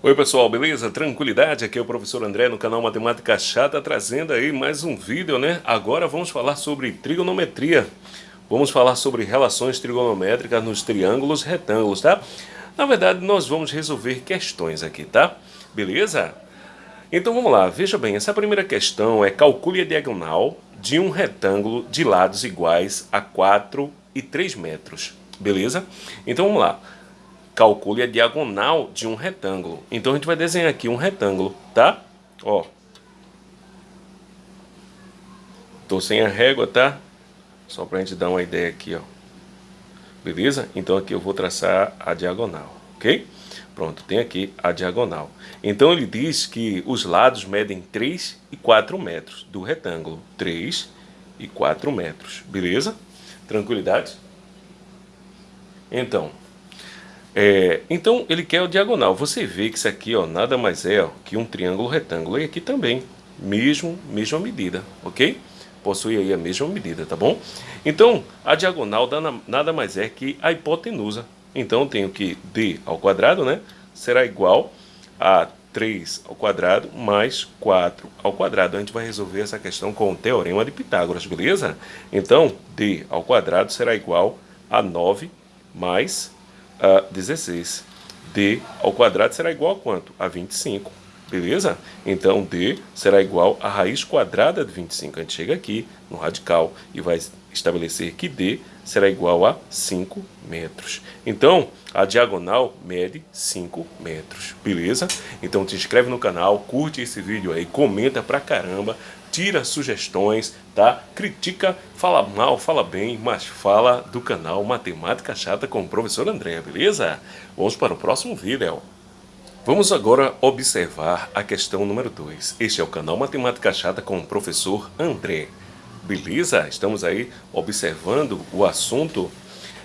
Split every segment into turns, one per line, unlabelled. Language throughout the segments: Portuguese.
Oi pessoal, beleza? Tranquilidade? Aqui é o professor André no canal Matemática Chata trazendo aí mais um vídeo, né? Agora vamos falar sobre trigonometria. Vamos falar sobre relações trigonométricas nos triângulos retângulos, tá? Na verdade, nós vamos resolver questões aqui, tá? Beleza? Então vamos lá, veja bem, essa primeira questão é calcule a diagonal de um retângulo de lados iguais a 4 e 3 metros, beleza? Então vamos lá calcule a diagonal de um retângulo. Então a gente vai desenhar aqui um retângulo, tá? Ó. Tô sem a régua, tá? Só pra gente dar uma ideia aqui, ó. Beleza? Então aqui eu vou traçar a diagonal, ok? Pronto, tem aqui a diagonal. Então ele diz que os lados medem 3 e 4 metros do retângulo. 3 e 4 metros, beleza? Tranquilidade? Então, é, então ele quer o diagonal. Você vê que isso aqui ó, nada mais é ó, que um triângulo retângulo. E aqui também, mesmo, mesma medida, ok? Possui aí a mesma medida, tá bom? Então, a diagonal nada mais é que a hipotenusa. Então, tenho que d ao quadrado, né? Será igual a 3 ao quadrado mais 4 ao quadrado. A gente vai resolver essa questão com o teorema de Pitágoras, beleza? Então, d ao quadrado será igual a 9 mais a 16. D ao quadrado será igual a quanto? A 25. Beleza? Então, D será igual a raiz quadrada de 25. A gente chega aqui no radical e vai estabelecer que D será igual a 5 metros. Então, a diagonal mede 5 metros. Beleza? Então, te inscreve no canal, curte esse vídeo aí, comenta pra caramba, tira sugestões, tá? Critica, fala mal, fala bem, mas fala do canal Matemática Chata com o professor André, beleza? Vamos para o próximo vídeo. Vamos agora observar a questão número 2. Este é o canal Matemática Chata com o professor André. Beleza? Estamos aí observando o assunto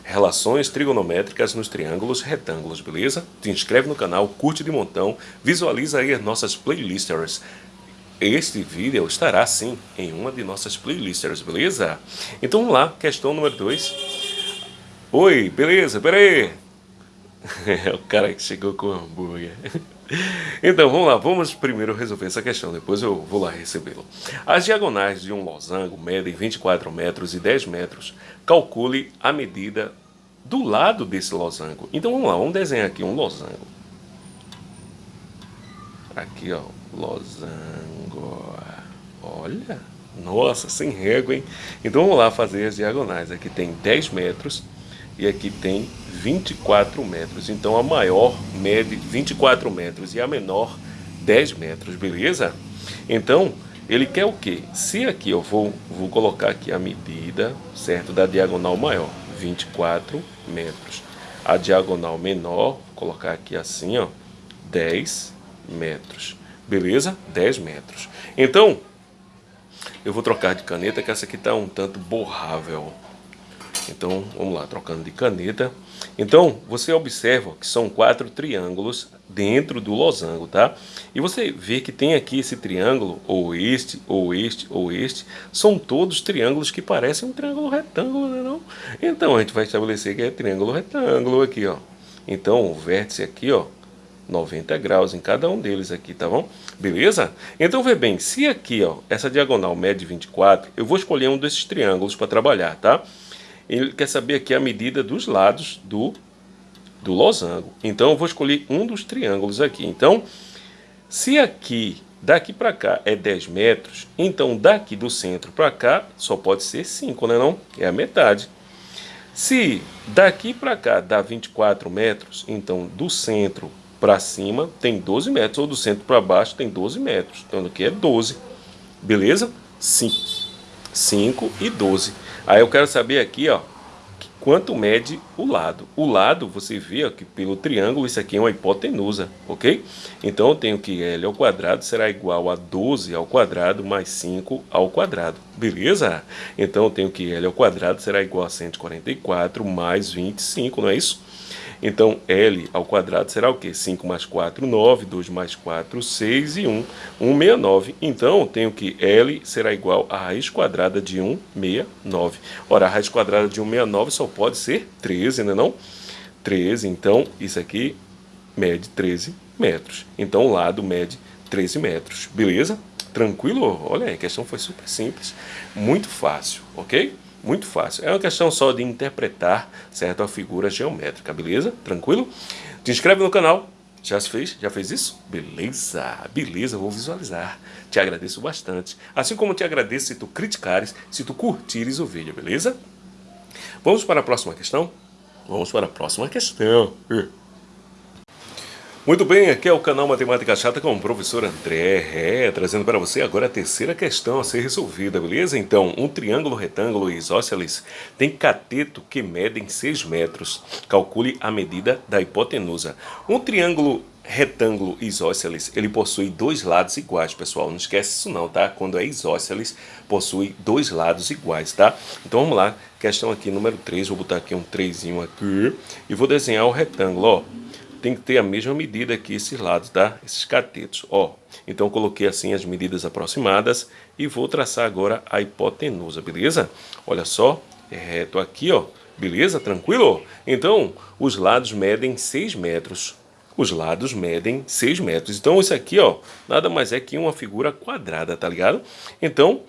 relações trigonométricas nos triângulos retângulos, beleza? Te inscreve no canal, curte de montão, visualiza aí as nossas playlists este vídeo estará sim em uma de nossas playlists, beleza? Então vamos lá, questão número 2. Oi, beleza, peraí. É o cara que chegou com o hambúrguer. Então vamos lá, vamos primeiro resolver essa questão, depois eu vou lá recebê-lo. As diagonais de um losango medem 24 metros e 10 metros. Calcule a medida do lado desse losango. Então vamos lá, vamos desenhar aqui um losango. Aqui ó, losango. Olha, nossa, sem régua, hein? Então vamos lá fazer as diagonais. Aqui tem 10 metros e aqui tem 24 metros. Então a maior mede 24 metros e a menor 10 metros, beleza? Então ele quer o que? Se aqui eu vou, vou colocar aqui a medida, certo? Da diagonal maior, 24 metros. A diagonal menor, colocar aqui assim, ó, 10 metros. Beleza? 10 metros. Então, eu vou trocar de caneta, que essa aqui está um tanto borrável. Então, vamos lá, trocando de caneta. Então, você observa que são quatro triângulos dentro do losango, tá? E você vê que tem aqui esse triângulo, ou este, ou este, ou este, são todos triângulos que parecem um triângulo retângulo, né não? Então, a gente vai estabelecer que é triângulo retângulo aqui, ó. Então, o vértice aqui, ó, 90 graus em cada um deles aqui, tá bom? Beleza? Então vê bem, se aqui ó, essa diagonal mede 24, eu vou escolher um desses triângulos para trabalhar, tá? Ele quer saber aqui a medida dos lados do, do losango. Então eu vou escolher um dos triângulos aqui. Então, se aqui, daqui para cá é 10 metros, então daqui do centro para cá só pode ser 5, né não? É a metade. Se daqui para cá dá 24 metros, então do centro para cima tem 12 metros, ou do centro para baixo tem 12 metros. Então aqui é 12. Beleza? 5. 5 e 12. Aí eu quero saber aqui, ó, quanto mede o lado. O lado, você vê ó, que pelo triângulo, isso aqui é uma hipotenusa, ok? Então eu tenho que L ao quadrado será igual a 12 ao quadrado mais 5 ao quadrado, beleza? Então eu tenho que L ao quadrado será igual a 144 mais 25, não é isso? Então, L ao quadrado será o quê? 5 mais 4, 9, 2 mais 4, 6 e 1, 169. Então, tenho que L será igual a raiz quadrada de 169. Ora, a raiz quadrada de 169 só pode ser 13, né não? 13, então, isso aqui mede 13 metros. Então o lado mede 13 metros, beleza? Tranquilo? Olha aí, a questão foi super simples, muito fácil, ok? Muito fácil. É uma questão só de interpretar, certo, a figura geométrica, beleza? Tranquilo? Te inscreve no canal. Já se fez? Já fez isso? Beleza, beleza, vou visualizar. Te agradeço bastante. Assim como te agradeço se tu criticares, se tu curtires o vídeo, beleza? Vamos para a próxima questão? Vamos para a próxima questão. Muito bem, aqui é o canal Matemática Chata com o professor André, é, trazendo para você agora a terceira questão a ser resolvida, beleza? Então, um triângulo retângulo isósceles tem cateto que medem 6 metros. Calcule a medida da hipotenusa. Um triângulo retângulo isósceles, ele possui dois lados iguais, pessoal. Não esquece isso não, tá? Quando é isósceles, possui dois lados iguais, tá? Então vamos lá, questão aqui número 3, vou botar aqui um 3 aqui e vou desenhar o retângulo, ó tem que ter a mesma medida aqui esses lados, tá? Esses catetos, ó. Então coloquei assim as medidas aproximadas e vou traçar agora a hipotenusa, beleza? Olha só, é reto aqui, ó. Beleza? Tranquilo? Então, os lados medem 6 metros. Os lados medem 6 metros. Então, isso aqui, ó, nada mais é que uma figura quadrada, tá ligado? Então,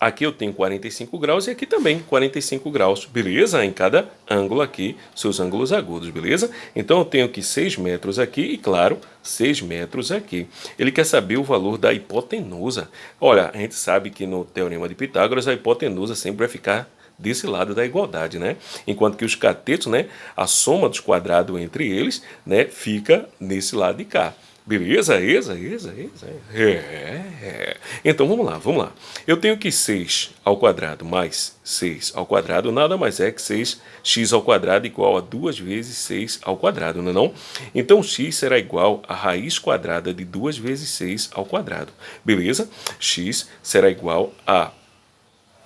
Aqui eu tenho 45 graus e aqui também 45 graus, beleza? Em cada ângulo aqui, seus ângulos agudos, beleza? Então eu tenho aqui 6 metros aqui e, claro, 6 metros aqui. Ele quer saber o valor da hipotenusa. Olha, a gente sabe que no Teorema de Pitágoras a hipotenusa sempre vai ficar desse lado da igualdade, né? Enquanto que os catetos, né, a soma dos quadrados entre eles, né, fica nesse lado de cá. Beleza? Exa, exa, exa. É, é. Então vamos lá, vamos lá. Eu tenho que 6 ao quadrado mais 6 ao quadrado nada mais é que 6x ao quadrado igual a 2 vezes 6 ao quadrado, não é não? Então x será igual a raiz quadrada de 2 vezes 6 ao quadrado. Beleza? x será igual a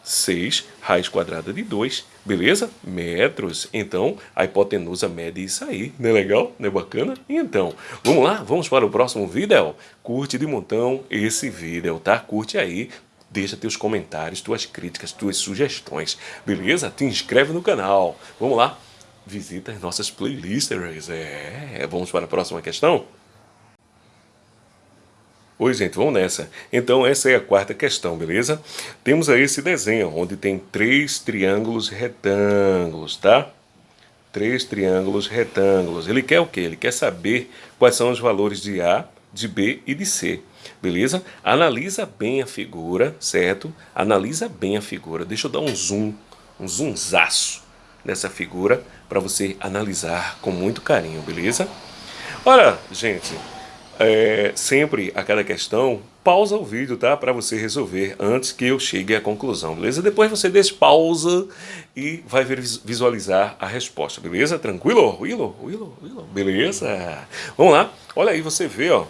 6 raiz quadrada de 2, beleza? Metros. Então, a hipotenusa mede isso aí. Não é legal? Não é bacana? Então, vamos lá? Vamos para o próximo vídeo? Curte de montão esse vídeo, tá? Curte aí. Deixa teus comentários, tuas críticas, tuas sugestões, beleza? Te inscreve no canal. Vamos lá? Visita as nossas playlists. É, vamos para a próxima questão? Oi, gente, vamos nessa. Então, essa é a quarta questão, beleza? Temos aí esse desenho, onde tem três triângulos retângulos, tá? Três triângulos retângulos. Ele quer o quê? Ele quer saber quais são os valores de A, de B e de C, beleza? Analisa bem a figura, certo? Analisa bem a figura. Deixa eu dar um zoom, um zoomzaço nessa figura para você analisar com muito carinho, beleza? Olha, gente, é, sempre a cada questão, pausa o vídeo, tá? Para você resolver antes que eu chegue à conclusão, beleza? Depois você pausa e vai visualizar a resposta, beleza? Tranquilo? Willow, Willow, Willow, beleza? Vamos lá. Olha aí, você vê, ó,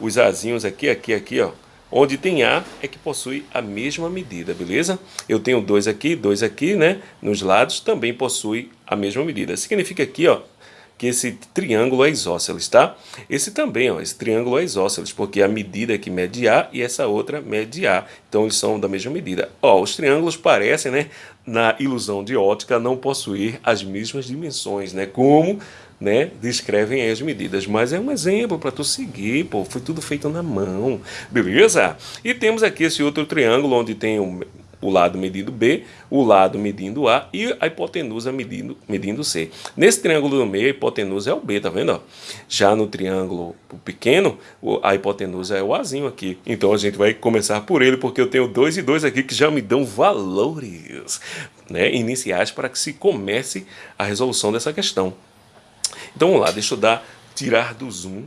os azinhos aqui, aqui, aqui, ó. Onde tem A é que possui a mesma medida, beleza? Eu tenho dois aqui, dois aqui, né? Nos lados também possui a mesma medida. Significa aqui, ó, que esse triângulo é isósceles, tá? Esse também, ó, esse triângulo é isósceles, porque a medida é que mede A e essa outra mede A. Então eles são da mesma medida. Ó, os triângulos parecem, né, na ilusão de ótica, não possuir as mesmas dimensões, né? Como né, descrevem as medidas, mas é um exemplo para tu seguir, pô, foi tudo feito na mão, beleza? E temos aqui esse outro triângulo onde tem um o lado medindo B, o lado medindo A e a hipotenusa medindo, medindo C. Nesse triângulo do meio, a hipotenusa é o B, tá vendo? Já no triângulo pequeno, a hipotenusa é o Azinho aqui. Então a gente vai começar por ele, porque eu tenho dois e dois aqui que já me dão valores né, iniciais para que se comece a resolução dessa questão. Então vamos lá, deixa eu dar, tirar do zoom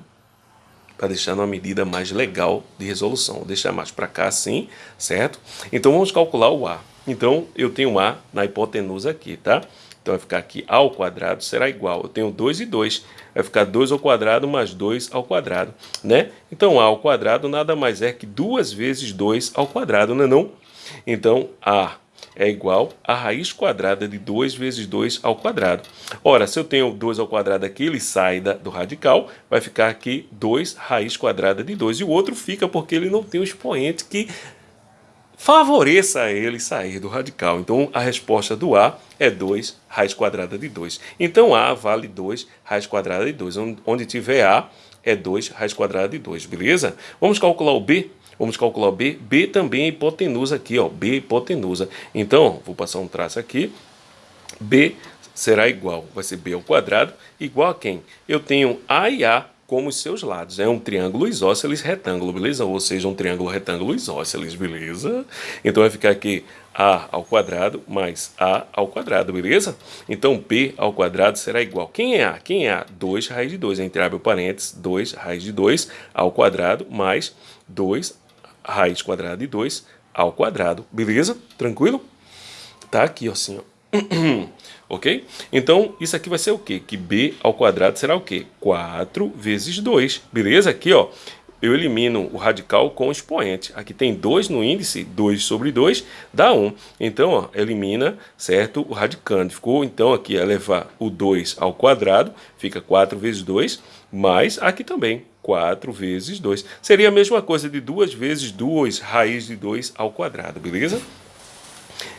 para deixar numa medida mais legal de resolução. Vou deixar mais para cá assim, certo? Então vamos calcular o A. Então eu tenho A na hipotenusa aqui, tá? Então vai ficar aqui A ao quadrado será igual. Eu tenho 2 e 2. Vai ficar 2 ao quadrado mais 2 ao quadrado, né? Então A ao quadrado nada mais é que 2 vezes 2 ao quadrado, não é não? Então A é igual a raiz quadrada de 2 vezes 2 ao quadrado. Ora, se eu tenho 2 ao quadrado aqui, ele sai da, do radical, vai ficar aqui 2 raiz quadrada de 2. E o outro fica porque ele não tem o expoente que favoreça ele sair do radical. Então, a resposta do A é 2 raiz quadrada de 2. Então, A vale 2 raiz quadrada de 2. Onde tiver A, é 2 raiz quadrada de 2, beleza? Vamos calcular o B? Vamos calcular o B. B também é hipotenusa aqui, ó. B é hipotenusa. Então, vou passar um traço aqui. B será igual, vai ser B ao quadrado, igual a quem? Eu tenho A e A como os seus lados. É um triângulo isósceles retângulo, beleza? Ou seja, um triângulo retângulo isósceles, beleza? Então vai ficar aqui A ao quadrado mais A ao quadrado, beleza? Então P ao quadrado será igual. Quem é A? Quem é A? 2 raiz de 2, entre abre parênteses, 2 raiz de 2 ao quadrado mais 2 raiz quadrada de 2 ao quadrado, beleza? Tranquilo? Tá aqui, ó, assim, ó. ok? Então, isso aqui vai ser o quê? Que b ao quadrado será o quê? 4 vezes 2, beleza? Aqui, ó, eu elimino o radical com o expoente. Aqui tem 2 no índice, 2 sobre 2 dá 1. Então, ó, elimina, certo, o radicando. Ficou, então, aqui é levar o 2 ao quadrado, fica 4 vezes 2, mais aqui também, 4 vezes 2. Seria a mesma coisa de 2 vezes 2 raiz de 2 ao quadrado, beleza?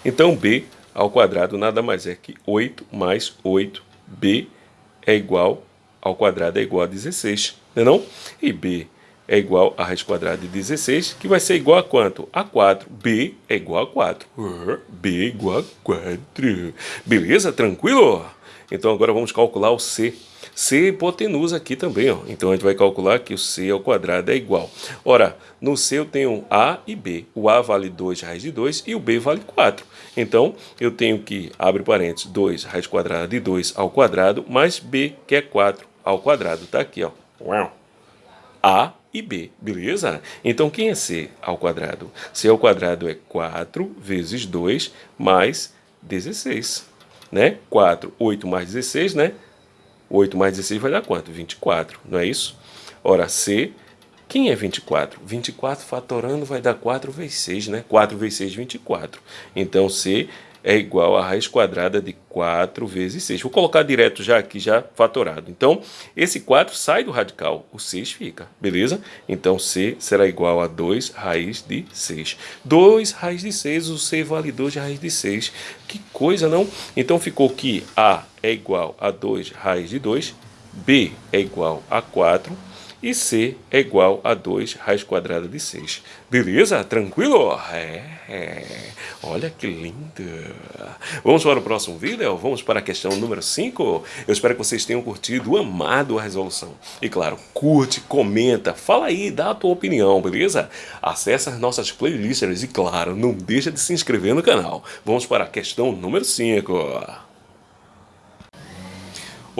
Então, b ao quadrado nada mais é que 8 mais 8b é igual ao quadrado é igual a 16, não é não? E b é igual a raiz quadrada de 16, que vai ser igual a quanto? A 4. b é igual a 4. b é igual a 4. Beleza? Tranquilo? Então agora vamos calcular o c. C hipotenusa aqui também, ó. Então a gente vai calcular que o C ao quadrado é igual. Ora, no C eu tenho A e B. O A vale 2 raiz de 2 e o B vale 4. Então eu tenho que, abre parênteses, 2 raiz quadrada de 2 ao quadrado, mais B, que é 4 ao quadrado. Tá aqui, ó. A e B, beleza? Então quem é C ao quadrado? C ao quadrado é 4 vezes 2 mais 16, né? 4, 8 mais 16, né? 8 mais 16 vai dar quanto? 24, não é isso? Ora, C, quem é 24? 24 fatorando vai dar 4 vezes 6, né? 4 vezes 6, 24. Então, C é igual a raiz quadrada de 4 vezes 6. Vou colocar direto já aqui, já fatorado. Então, esse 4 sai do radical, o 6 fica, beleza? Então, C será igual a 2 raiz de 6. 2 raiz de 6, o C vale 2 raiz de 6. Que coisa, não? Então, ficou que A é igual a 2 raiz de 2, B é igual a 4, e C é igual a 2 raiz quadrada de 6. Beleza? Tranquilo? É, é. Olha que lindo. Vamos para o próximo vídeo? Vamos para a questão número 5? Eu espero que vocês tenham curtido, amado a resolução. E claro, curte, comenta, fala aí, dá a tua opinião, beleza? Acesse as nossas playlists e claro, não deixa de se inscrever no canal. Vamos para a questão número 5.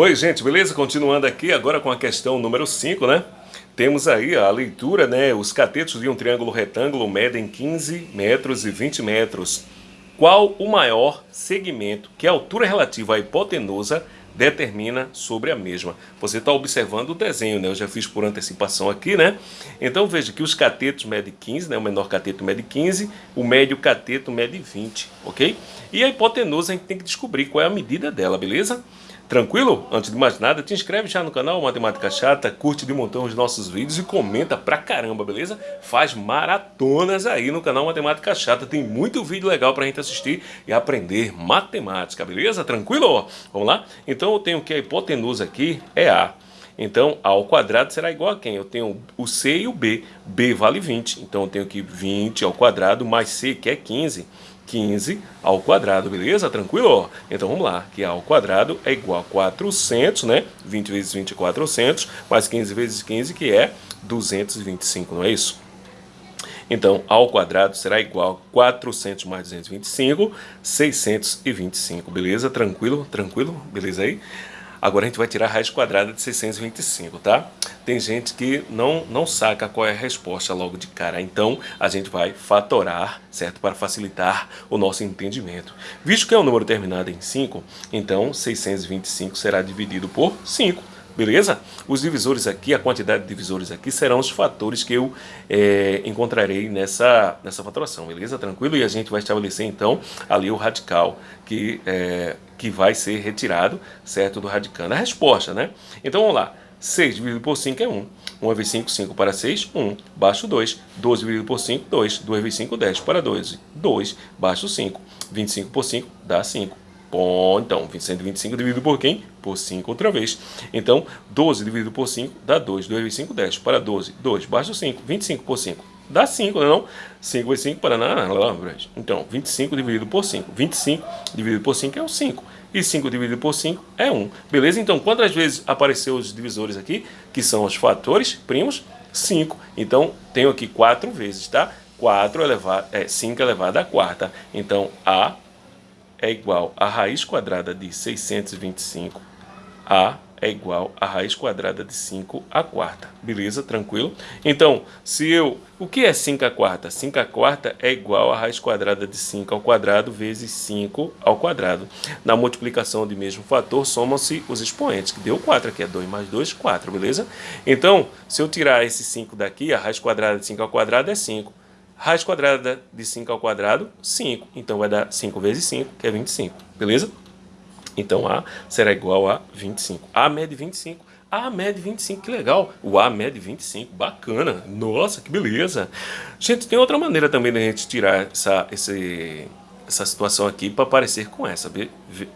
Oi, gente, beleza? Continuando aqui agora com a questão número 5, né? Temos aí a leitura, né? Os catetos de um triângulo retângulo medem 15 metros e 20 metros. Qual o maior segmento que a altura relativa à hipotenusa determina sobre a mesma. Você está observando o desenho, né? Eu já fiz por antecipação aqui, né? Então veja que os catetos medem 15, né? O menor cateto mede 15, o médio cateto mede 20, ok? E a hipotenusa a gente tem que descobrir qual é a medida dela, beleza? Tranquilo? Antes de mais nada, te inscreve já no canal Matemática Chata, curte de montão os nossos vídeos e comenta pra caramba, beleza? Faz maratonas aí no canal Matemática Chata, tem muito vídeo legal pra gente assistir e aprender matemática, beleza? Tranquilo? Vamos lá? Então eu tenho que a hipotenusa aqui é A. Então, A ao quadrado será igual a quem? Eu tenho o C e o B. B vale 20, então eu tenho que 20 ao quadrado mais C, que é 15. 15 ao quadrado, beleza? Tranquilo? Então vamos lá, que A ao quadrado é igual a 400, né? 20 vezes 20 é 400, mais 15 vezes 15, que é 225, não é isso? Então, A ao quadrado será igual a 400 mais 225, 625, beleza? Tranquilo? Tranquilo? Beleza aí? Agora a gente vai tirar a raiz quadrada de 625, tá? Tem gente que não, não saca qual é a resposta logo de cara, então a gente vai fatorar, certo? Para facilitar o nosso entendimento. Visto que é um número terminado em 5, então 625 será dividido por 5 beleza? Os divisores aqui, a quantidade de divisores aqui serão os fatores que eu é, encontrarei nessa, nessa fatoração, beleza? Tranquilo? E a gente vai estabelecer então ali o radical que, é, que vai ser retirado, certo, do radicando. A resposta, né? Então vamos lá, 6 dividido por 5 é 1. 1 vezes 5, 5 para 6, 1. Baixo 2. 12 dividido por 5, 2. 2 vezes 5, 10 para 12. 2. Baixo 5. 25 por 5 dá 5. Bom, então, 125 dividido por quem? Por 5 outra vez. Então, 12 dividido por 5 dá 2. 2 vezes 5, 10. Para 12, 2. Baixo 5. 25 por 5 dá 5, não é não? 5 vezes 5 para nada. Então, 25 dividido por 5. 25 dividido por 5 é o 5. E 5 dividido por 5 é 1. Beleza? Então, quantas vezes apareceu os divisores aqui, que são os fatores primos? 5. Então, tenho aqui 4 vezes, tá? 4 elevado, é 5 elevado à quarta. Então, A é igual a raiz quadrada de 625. A é igual a raiz quadrada de 5 à quarta. Beleza? Tranquilo? Então, se eu... O que é 5 à quarta? 5 à quarta é igual a raiz quadrada de 5 ao quadrado vezes 5 ao quadrado. Na multiplicação de mesmo fator, somam-se os expoentes, que deu 4 aqui, é 2 mais 2, 4, beleza? Então, se eu tirar esse 5 daqui, a raiz quadrada de 5 ao quadrado é 5. Raiz quadrada de 5 ao quadrado, 5. Então, vai dar 5 vezes 5, que é 25, beleza? Então, A será igual a 25. A mede 25. A mede 25, que legal. O A mede 25, bacana. Nossa, que beleza. Gente, tem outra maneira também da gente tirar essa, esse, essa situação aqui para parecer com essa,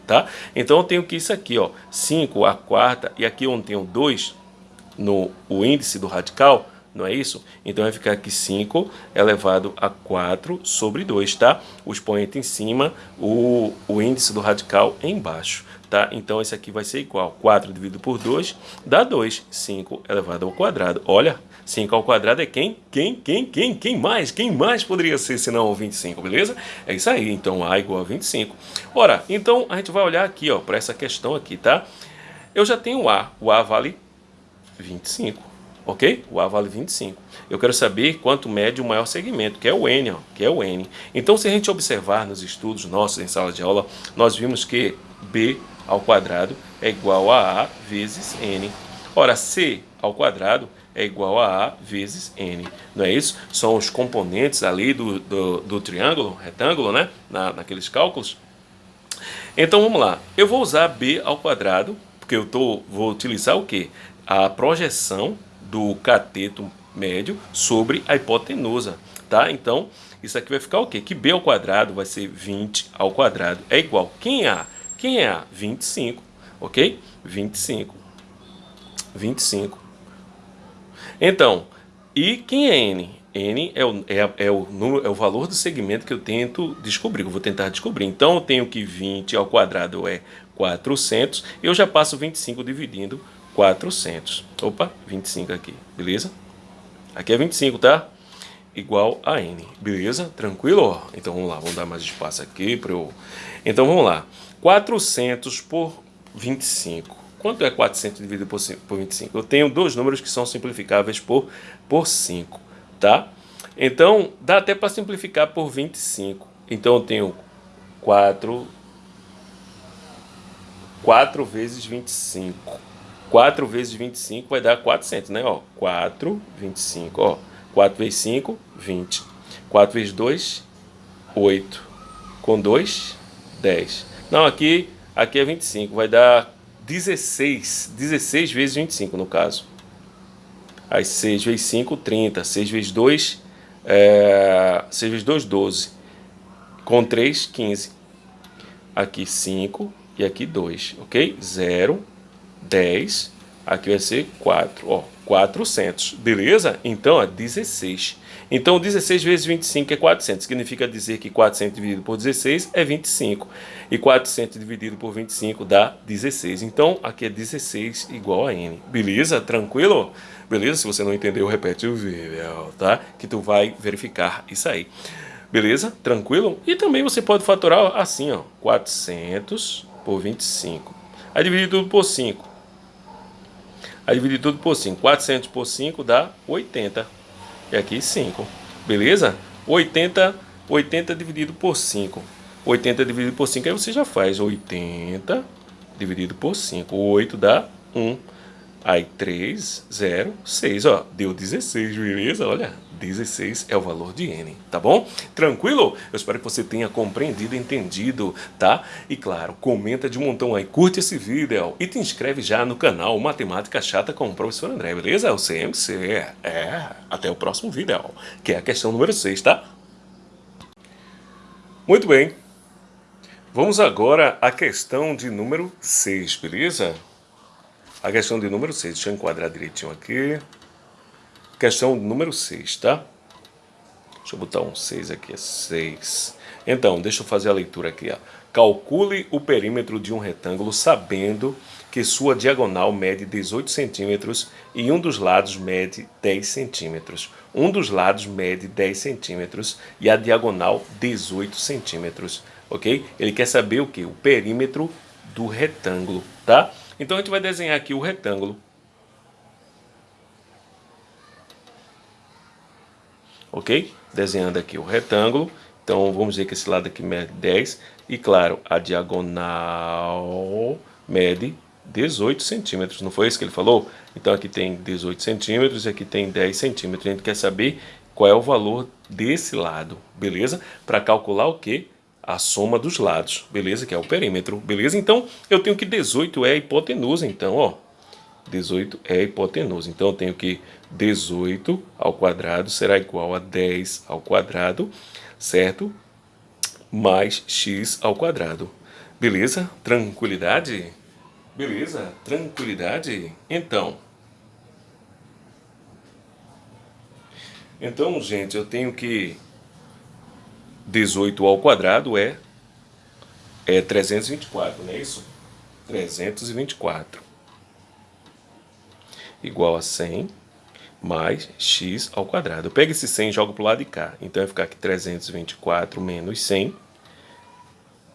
tá? Então, eu tenho que isso aqui, ó, 5 a quarta, e aqui onde tem o 2, no o índice do radical, não é isso? Então vai ficar aqui 5 elevado a 4 sobre 2, tá? O expoente em cima, o, o índice do radical embaixo, tá? Então esse aqui vai ser igual, 4 dividido por 2 dá 2, 5 elevado ao quadrado. Olha, 5 ao quadrado é quem? Quem, quem, quem, quem mais? Quem mais poderia ser senão o 25, beleza? É isso aí, então A igual a 25. Ora, então a gente vai olhar aqui, ó, para essa questão aqui, tá? Eu já tenho A, o A vale 25 ok? O A vale 25. Eu quero saber quanto mede o maior segmento, que é o N, ó, que é o N. Então, se a gente observar nos estudos nossos em sala de aula, nós vimos que B ao quadrado é igual a A vezes N. Ora, C ao quadrado é igual a A vezes N. Não é isso? São os componentes ali do, do, do triângulo, retângulo, né? Na, naqueles cálculos. Então, vamos lá. Eu vou usar B ao quadrado, porque eu tô, vou utilizar o quê? A projeção do cateto médio sobre a hipotenusa, tá? Então, isso aqui vai ficar o quê? Que b ao quadrado vai ser 20 ao quadrado é igual. Quem é A? Quem é A? 25, ok? 25. 25. Então, e quem é N? N é o, é, é, o número, é o valor do segmento que eu tento descobrir, eu vou tentar descobrir. Então, eu tenho que 20 ao quadrado é 400, eu já passo 25 dividindo 400. Opa, 25 aqui, beleza? Aqui é 25, tá? Igual a N, beleza? Tranquilo? Então vamos lá, vamos dar mais espaço aqui para eu... Então vamos lá. 400 por 25. Quanto é 400 dividido por, 5, por 25? Eu tenho dois números que são simplificáveis por, por 5, tá? Então, dá até para simplificar por 25. Então eu tenho 4... 4 vezes 25. 4 vezes 25 vai dar 400, né? Ó, 4, 25, ó. 4 vezes 5, 20. 4 vezes 2, 8. Com 2, 10. Não, aqui, aqui é 25, vai dar 16. 16 vezes 25, no caso. Aí 6 vezes 5, 30. 6 vezes 2, é, 6 vezes 2, 12. Com 3, 15. Aqui 5 e aqui 2, ok? 0, 10, aqui vai ser 4, ó, 400, beleza? Então, é 16. Então, 16 vezes 25 é 400, significa dizer que 400 dividido por 16 é 25, e 400 dividido por 25 dá 16. Então, aqui é 16 igual a n, beleza? Tranquilo? Beleza? Se você não entendeu, repete o vídeo, tá? Que tu vai verificar isso aí. Beleza? Tranquilo? E também você pode fatorar assim, ó, 400 por 25. Aí dividir tudo por 5. Aí dividir tudo por 5. 400 por 5 dá 80. E aqui 5. Beleza? 80, 80 dividido por 5. 80 dividido por 5, aí você já faz 80 dividido por 5. 8 dá 1. Aí 3, 0, 6, ó, deu 16, beleza? Olha, 16 é o valor de n, tá bom? Tranquilo? Eu espero que você tenha compreendido, entendido, tá? E claro, comenta de um montão aí, curte esse vídeo e te inscreve já no canal Matemática Chata com o professor André, beleza? O CMC, é, até o próximo vídeo, que é a questão número 6, tá? Muito bem, vamos agora à questão de número 6, beleza? A questão de número 6, deixa eu enquadrar direitinho aqui. Questão número 6, tá? Deixa eu botar um 6 aqui, é 6. Então, deixa eu fazer a leitura aqui, ó. Calcule o perímetro de um retângulo sabendo que sua diagonal mede 18 centímetros e um dos lados mede 10 centímetros. Um dos lados mede 10 centímetros e a diagonal 18 centímetros, ok? Ele quer saber o que? O perímetro do retângulo, tá? Então a gente vai desenhar aqui o retângulo. Ok? Desenhando aqui o retângulo. Então vamos dizer que esse lado aqui mede 10. E claro, a diagonal mede 18 centímetros. Não foi isso que ele falou? Então aqui tem 18 centímetros e aqui tem 10 centímetros. A gente quer saber qual é o valor desse lado, beleza? Para calcular o que? A soma dos lados, beleza? Que é o perímetro, beleza? Então, eu tenho que 18 é a hipotenusa, então, ó. 18 é a hipotenusa. Então, eu tenho que 18 ao quadrado será igual a 10 ao quadrado, certo? Mais x ao quadrado. Beleza? Tranquilidade? Beleza? Tranquilidade? Então... Então, gente, eu tenho que 18 ao quadrado é, é 324, não é isso? 324 igual a 100 mais x ao quadrado. Eu pego esse 100 e jogo para o lado de cá. Então vai ficar que 324 menos 100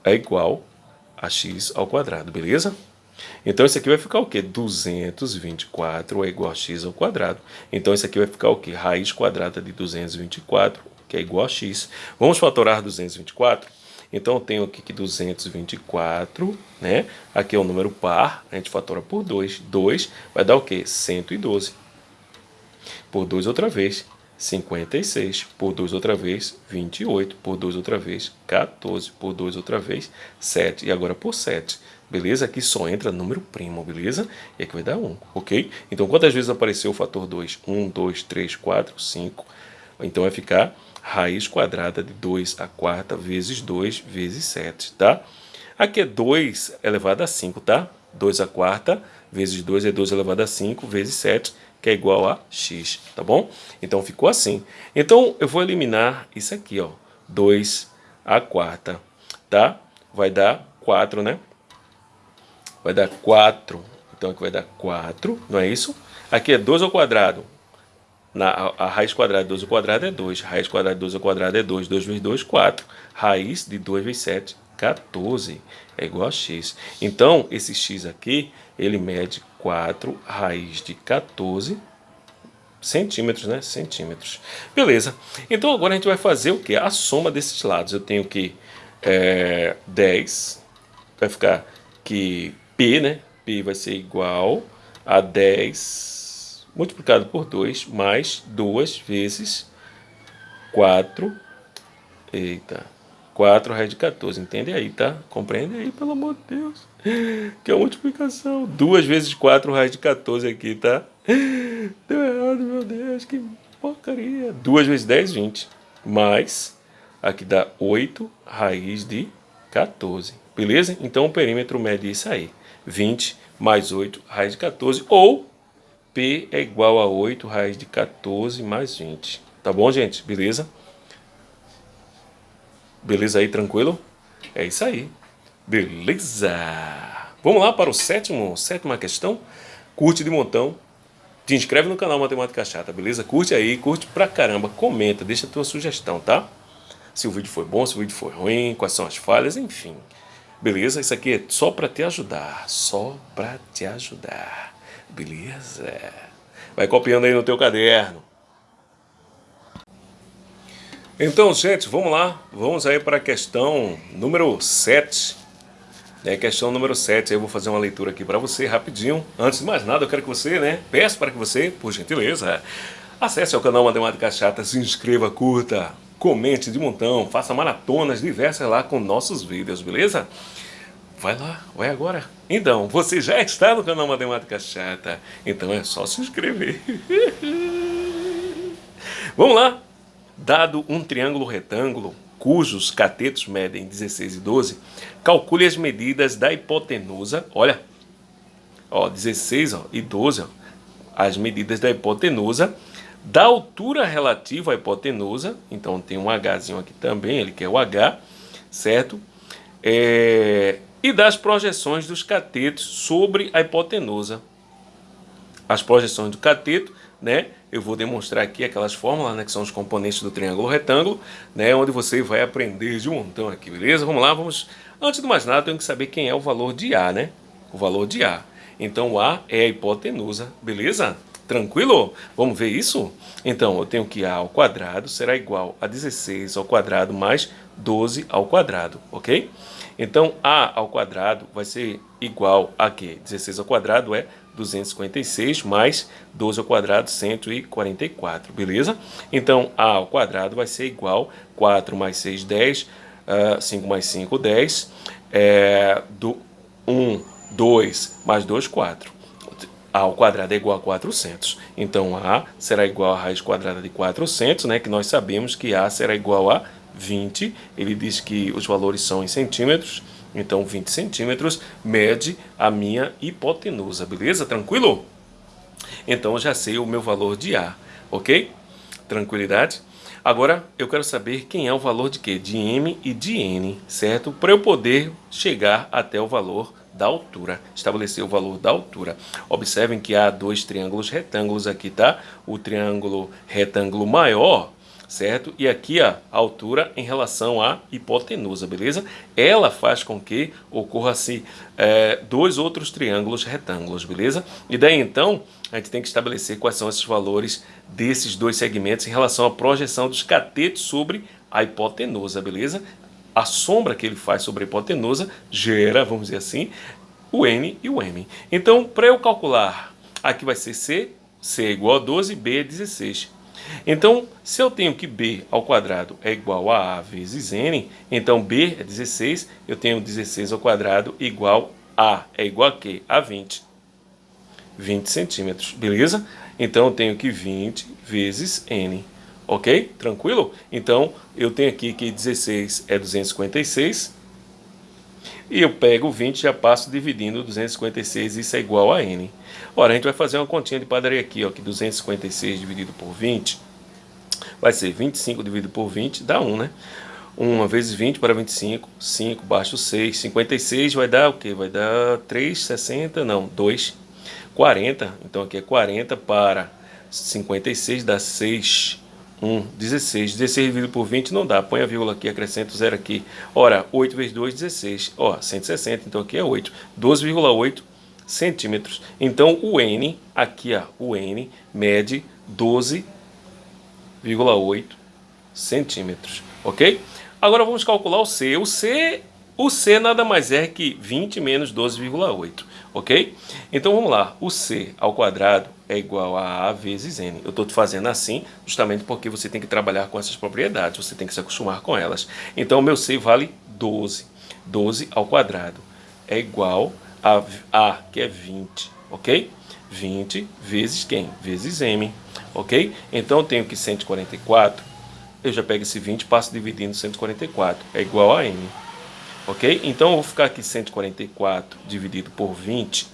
é igual a x ao quadrado, beleza? Então isso aqui vai ficar o quê? 224 é igual a x ao quadrado. Então isso aqui vai ficar o quê? Raiz quadrada de 224 que é igual a x. Vamos fatorar 224? Então eu tenho aqui que 224, né? Aqui é o um número par, a gente fatora por 2. 2 vai dar o quê? 112. Por 2 outra vez, 56. Por 2 outra vez, 28. Por 2 outra vez, 14. Por 2 outra vez, 7. E agora por 7. Beleza? Aqui só entra número primo, beleza? E aqui vai dar 1, ok? Então quantas vezes apareceu o fator 2? 1, 2, 3, 4, 5. Então vai ficar raiz quadrada de 2 a quarta vezes 2 vezes 7, tá? Aqui é 2 elevado a 5, tá? 2 a quarta vezes 2 é 2 elevado a 5 vezes 7, que é igual a x, tá bom? Então ficou assim. Então eu vou eliminar isso aqui, ó. 2 a quarta, tá? Vai dar 4, né? Vai dar 4. Então aqui vai dar 4, não é isso? Aqui é 2 ao quadrado. Na, a, raiz quadrada de 12 ao quadrado é 2. Raiz quadrada de 12 ao quadrado é 2. 2 vezes 2, 4. Raiz de 2 vezes 7, 14. É igual a x. Então, esse x aqui, ele mede 4 raiz de 14 centímetros, né? Centímetros. Beleza. Então, agora a gente vai fazer o que? A soma desses lados. Eu tenho que é, 10, vai ficar que P, né? P vai ser igual a 10 multiplicado por 2 mais 2 vezes 4. Eita. 4 raiz de 14. Entende aí, tá? Compreende aí, pelo amor de Deus. Que é multiplicação. 2 vezes 4 raiz de 14 aqui, tá? Deu errado, meu Deus. Que porcaria. 2 vezes 10, 20. Mais, aqui dá 8 raiz de 14. Beleza? Então o perímetro mede isso aí. 20 mais 8 raiz de 14. Ou P é igual a 8 raiz de 14 mais 20. Tá bom, gente? Beleza? Beleza aí, tranquilo? É isso aí. Beleza! Vamos lá para o sétimo, sétima questão. Curte de montão. Te inscreve no canal Matemática Chata, beleza? Curte aí, curte pra caramba, comenta, deixa a tua sugestão, tá? Se o vídeo foi bom, se o vídeo foi ruim, quais são as falhas, enfim. Beleza? Isso aqui é só para te ajudar, só para te ajudar. Beleza? Vai copiando aí no teu caderno. Então, gente, vamos lá. Vamos aí para a questão número 7. É questão número 7, eu vou fazer uma leitura aqui para você rapidinho. Antes de mais nada, eu quero que você, né, peço para que você, por gentileza, acesse o canal Matemática Chata, se inscreva, curta, comente de montão, faça maratonas diversas lá com nossos vídeos, beleza? Vai lá, vai agora. Então, você já está no canal Matemática Chata, então é só se inscrever. Vamos lá. Dado um triângulo retângulo, cujos catetos medem 16 e 12, calcule as medidas da hipotenusa, olha, ó, 16 ó, e 12, ó, as medidas da hipotenusa, da altura relativa à hipotenusa, então tem um Hzinho aqui também, ele quer o H, certo? É, e das projeções dos catetos sobre a hipotenusa. As projeções do cateto, né? Eu vou demonstrar aqui aquelas fórmulas, né, que são os componentes do triângulo retângulo, né, onde você vai aprender de um montão aqui, beleza? Vamos lá, vamos... Antes de mais nada, tenho que saber quem é o valor de A, né? O valor de A. Então, o A é a hipotenusa, beleza? Tranquilo? Vamos ver isso? Então, eu tenho que A ao quadrado será igual a 16 ao quadrado mais 12 ao quadrado, ok? Então, A ao quadrado vai ser igual a quê? 16 ao quadrado é 256 mais 12 ao quadrado, 144, beleza? Então, A ao quadrado vai ser igual 4 mais 6, 10, uh, 5 mais 5, 10, é, do 1, 2 mais 2, 4. A ao quadrado é igual a 400. Então, A será igual a raiz quadrada de 400, né? Que nós sabemos que A será igual a 20. Ele diz que os valores são em centímetros. Então, 20 centímetros mede a minha hipotenusa, beleza? Tranquilo? Então, eu já sei o meu valor de A, ok? Tranquilidade? Agora, eu quero saber quem é o valor de quê? De M e de N, certo? Para eu poder chegar até o valor da altura, estabelecer o valor da altura. Observem que há dois triângulos retângulos aqui, tá? O triângulo retângulo maior certo? E aqui a altura em relação à hipotenusa, beleza? Ela faz com que ocorra-se é, dois outros triângulos retângulos, beleza? E daí então a gente tem que estabelecer quais são esses valores desses dois segmentos em relação à projeção dos catetos sobre a hipotenusa, beleza? A sombra que ele faz sobre a hipotenusa gera, vamos dizer assim, o N e o M. Então, para eu calcular, aqui vai ser C, C é igual a 12, B é 16. Então, se eu tenho que b ao quadrado é igual a a vezes n, então b é 16, eu tenho 16 ao quadrado igual a, é igual a quê? A 20. 20 centímetros, beleza? Então, eu tenho que 20 vezes n, ok? Tranquilo? Então, eu tenho aqui que 16 é 256, e eu pego 20 e já passo dividindo 256, isso é igual a n. Ora, a gente vai fazer uma continha de padaria aqui, ó, que 256 dividido por 20 vai ser 25 dividido por 20, dá 1, né? 1 vezes 20 para 25, 5 baixo 6, 56 vai dar o quê? Vai dar 3,60, não, 2, 40, então aqui é 40 para 56 dá 6, 1, 16, 16 dividido por 20 não dá, põe a vírgula aqui, acrescenta o zero aqui, ora, 8 vezes 2, 16, ó, 160, então aqui é 8, 12,8 centímetros, então o N, aqui ó, o N mede 12 0,8 centímetros, ok? Agora vamos calcular o C. O C, o C nada mais é que 20 menos 12,8, ok? Então vamos lá, o C ao quadrado é igual a A vezes N. Eu estou fazendo assim justamente porque você tem que trabalhar com essas propriedades, você tem que se acostumar com elas. Então o meu C vale 12. 12 ao quadrado é igual a A, que é 20, ok? 20 vezes quem? Vezes M, ok? Então eu tenho que 144, eu já pego esse 20 e passo dividindo 144, é igual a M, ok? Então eu vou ficar aqui 144 dividido por 20,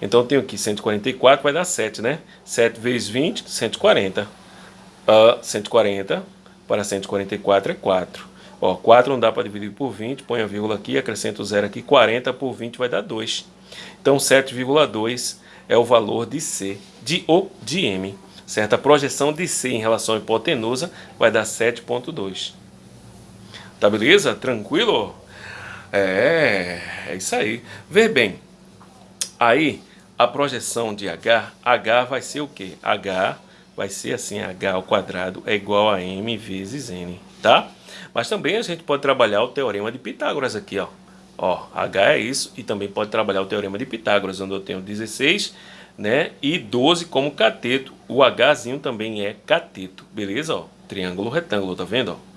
então eu tenho aqui 144, vai dar 7, né? 7 vezes 20, 140. Uh, 140 para 144 é 4. Ó, 4 não dá para dividir por 20, põe a vírgula aqui, acrescenta o zero aqui, 40 por 20 vai dar 2. Então 7,2 é o valor de C, de O de M. Certo? A projeção de C em relação à hipotenusa vai dar 7,2. Tá beleza? Tranquilo? É, é isso aí. Vê bem, aí a projeção de H, H vai ser o quê? H vai ser assim, H ao quadrado é igual a M vezes N, tá? Mas também a gente pode trabalhar o teorema de Pitágoras aqui, ó. Ó, H é isso e também pode trabalhar o teorema de Pitágoras, onde eu tenho 16 né, e 12 como cateto. O Hzinho também é cateto, beleza? Ó, triângulo retângulo, tá vendo? Ó?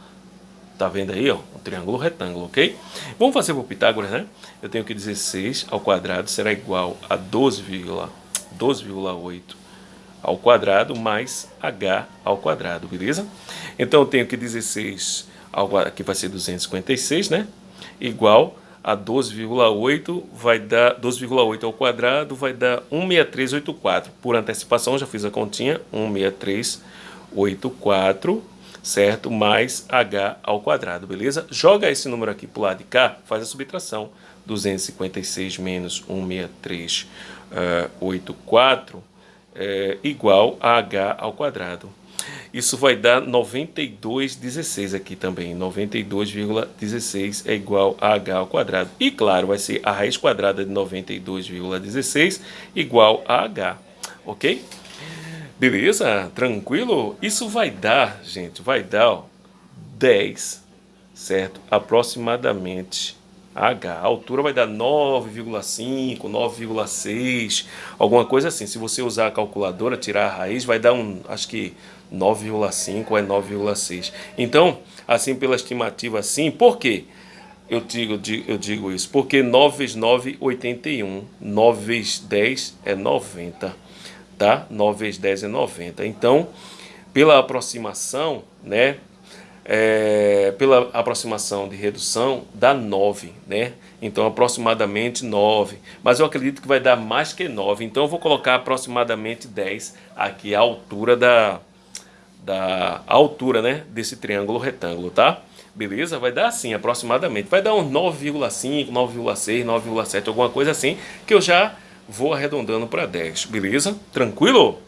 Tá vendo aí, ó? Um triângulo retângulo, ok? Vamos fazer por Pitágoras, né? Eu tenho que 16 ao quadrado será igual a 12,8 12, ao quadrado mais h ao quadrado, beleza? Então eu tenho que 16 ao, aqui vai ser 256, né? Igual a 12,8 vai dar 12,8 ao quadrado vai dar 16384. Por antecipação já fiz a continha, 16384, certo? Mais h ao quadrado, beleza? Joga esse número aqui para o lado de cá, faz a subtração. 256 menos 16384 é, igual a h ao quadrado. Isso vai dar 92,16 aqui também. 92,16 é igual a h ao quadrado. E claro, vai ser a raiz quadrada de 92,16 igual a h. Ok? Beleza? Tranquilo? Isso vai dar, gente, vai dar ó, 10, certo? Aproximadamente H. A altura vai dar 9,5, 9,6, alguma coisa assim. Se você usar a calculadora, tirar a raiz, vai dar um, acho que 9,5 ou é 9,6. Então, assim pela estimativa assim, por quê? Eu digo, eu digo isso, porque 9 vezes 9, 81. 9 vezes 10 é 90, tá? 9 vezes 10 é 90. Então, pela aproximação, né, é, pela aproximação de redução, dá 9, né? Então, aproximadamente 9. Mas eu acredito que vai dar mais que 9. Então, eu vou colocar aproximadamente 10 aqui, a altura da, da altura, né? Desse triângulo retângulo, tá? Beleza? Vai dar assim, aproximadamente. Vai dar uns 9,5, 9,6, 9,7, alguma coisa assim, que eu já vou arredondando para 10. Beleza? Tranquilo?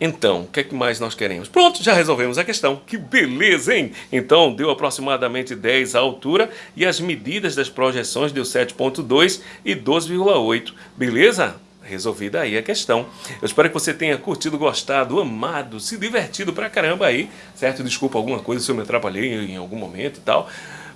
Então, o que, é que mais nós queremos? Pronto, já resolvemos a questão. Que beleza, hein? Então, deu aproximadamente 10 a altura e as medidas das projeções deu 7.2 e 12,8. Beleza? Resolvida aí a questão. Eu espero que você tenha curtido, gostado, amado, se divertido pra caramba aí, certo? Desculpa alguma coisa se eu me atrapalhei em algum momento e tal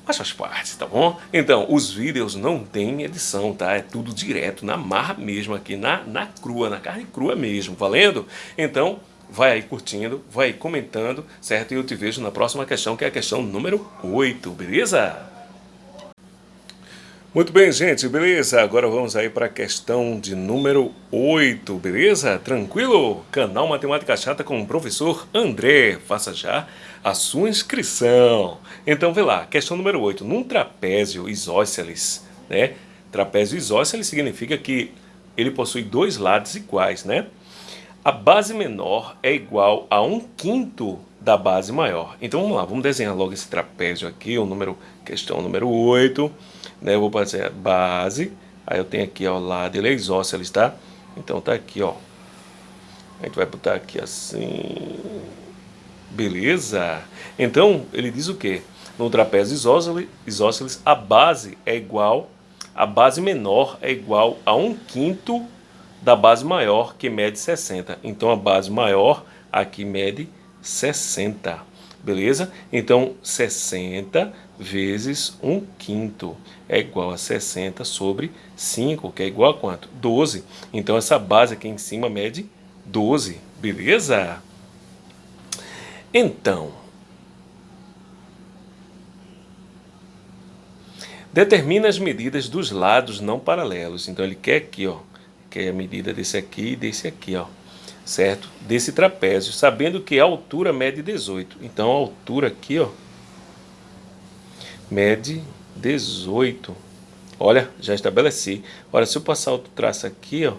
mas faz parte, tá bom? Então, os vídeos não tem edição, tá? É tudo direto, na marra mesmo aqui, na, na crua, na carne crua mesmo, valendo? Então, vai aí curtindo, vai aí comentando, certo? E eu te vejo na próxima questão, que é a questão número 8, beleza? Muito bem, gente, beleza? Agora vamos aí para a questão de número 8, beleza? Tranquilo? Canal Matemática Chata com o professor André. Faça já a sua inscrição. Então, vê lá, questão número 8. Num trapézio isósceles, né? Trapézio isósceles significa que ele possui dois lados iguais, né? A base menor é igual a um quinto da base maior. Então, vamos lá, vamos desenhar logo esse trapézio aqui, o número, questão número 8 né? Eu vou fazer a base, aí eu tenho aqui ao lado, ele é isósceles, tá? Então tá aqui, ó. A gente vai botar aqui assim, beleza? Então, ele diz o quê? No trapézio isósceles, isósceles, a base é igual, a base menor é igual a um quinto da base maior, que mede 60. Então, a base maior aqui mede 60, beleza? Então, 60 vezes 1 quinto é igual a 60 sobre 5, que é igual a quanto? 12. Então essa base aqui em cima mede 12, beleza? Então, determina as medidas dos lados não paralelos. Então ele quer aqui, ó, quer a medida desse aqui e desse aqui, ó, certo? Desse trapézio, sabendo que a altura mede 18. Então a altura aqui, ó, mede 18. Olha, já estabeleci. Olha, se eu passar outro traço aqui, ó,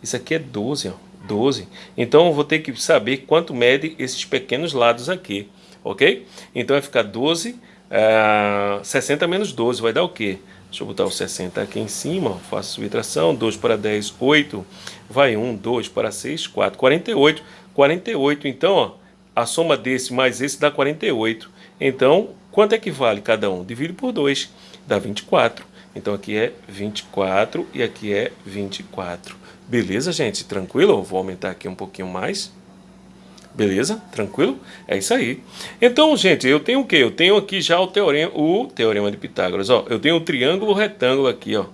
isso aqui é 12, ó, 12. Então eu vou ter que saber quanto mede esses pequenos lados aqui, ok? Então vai ficar 12, uh, 60 menos 12, vai dar o quê? Deixa eu botar o 60 aqui em cima, faço subtração, 2 para 10, 8, vai 1, 2 para 6, 4, 48. 48, então, ó, a soma desse mais esse dá 48. Então, Quanto é que vale cada um? Divide por 2, dá 24. Então aqui é 24 e aqui é 24. Beleza, gente? Tranquilo? Vou aumentar aqui um pouquinho mais. Beleza? Tranquilo? É isso aí. Então, gente, eu tenho o quê? Eu tenho aqui já o teorema, o teorema de Pitágoras. Ó, eu tenho o triângulo retângulo aqui, ó.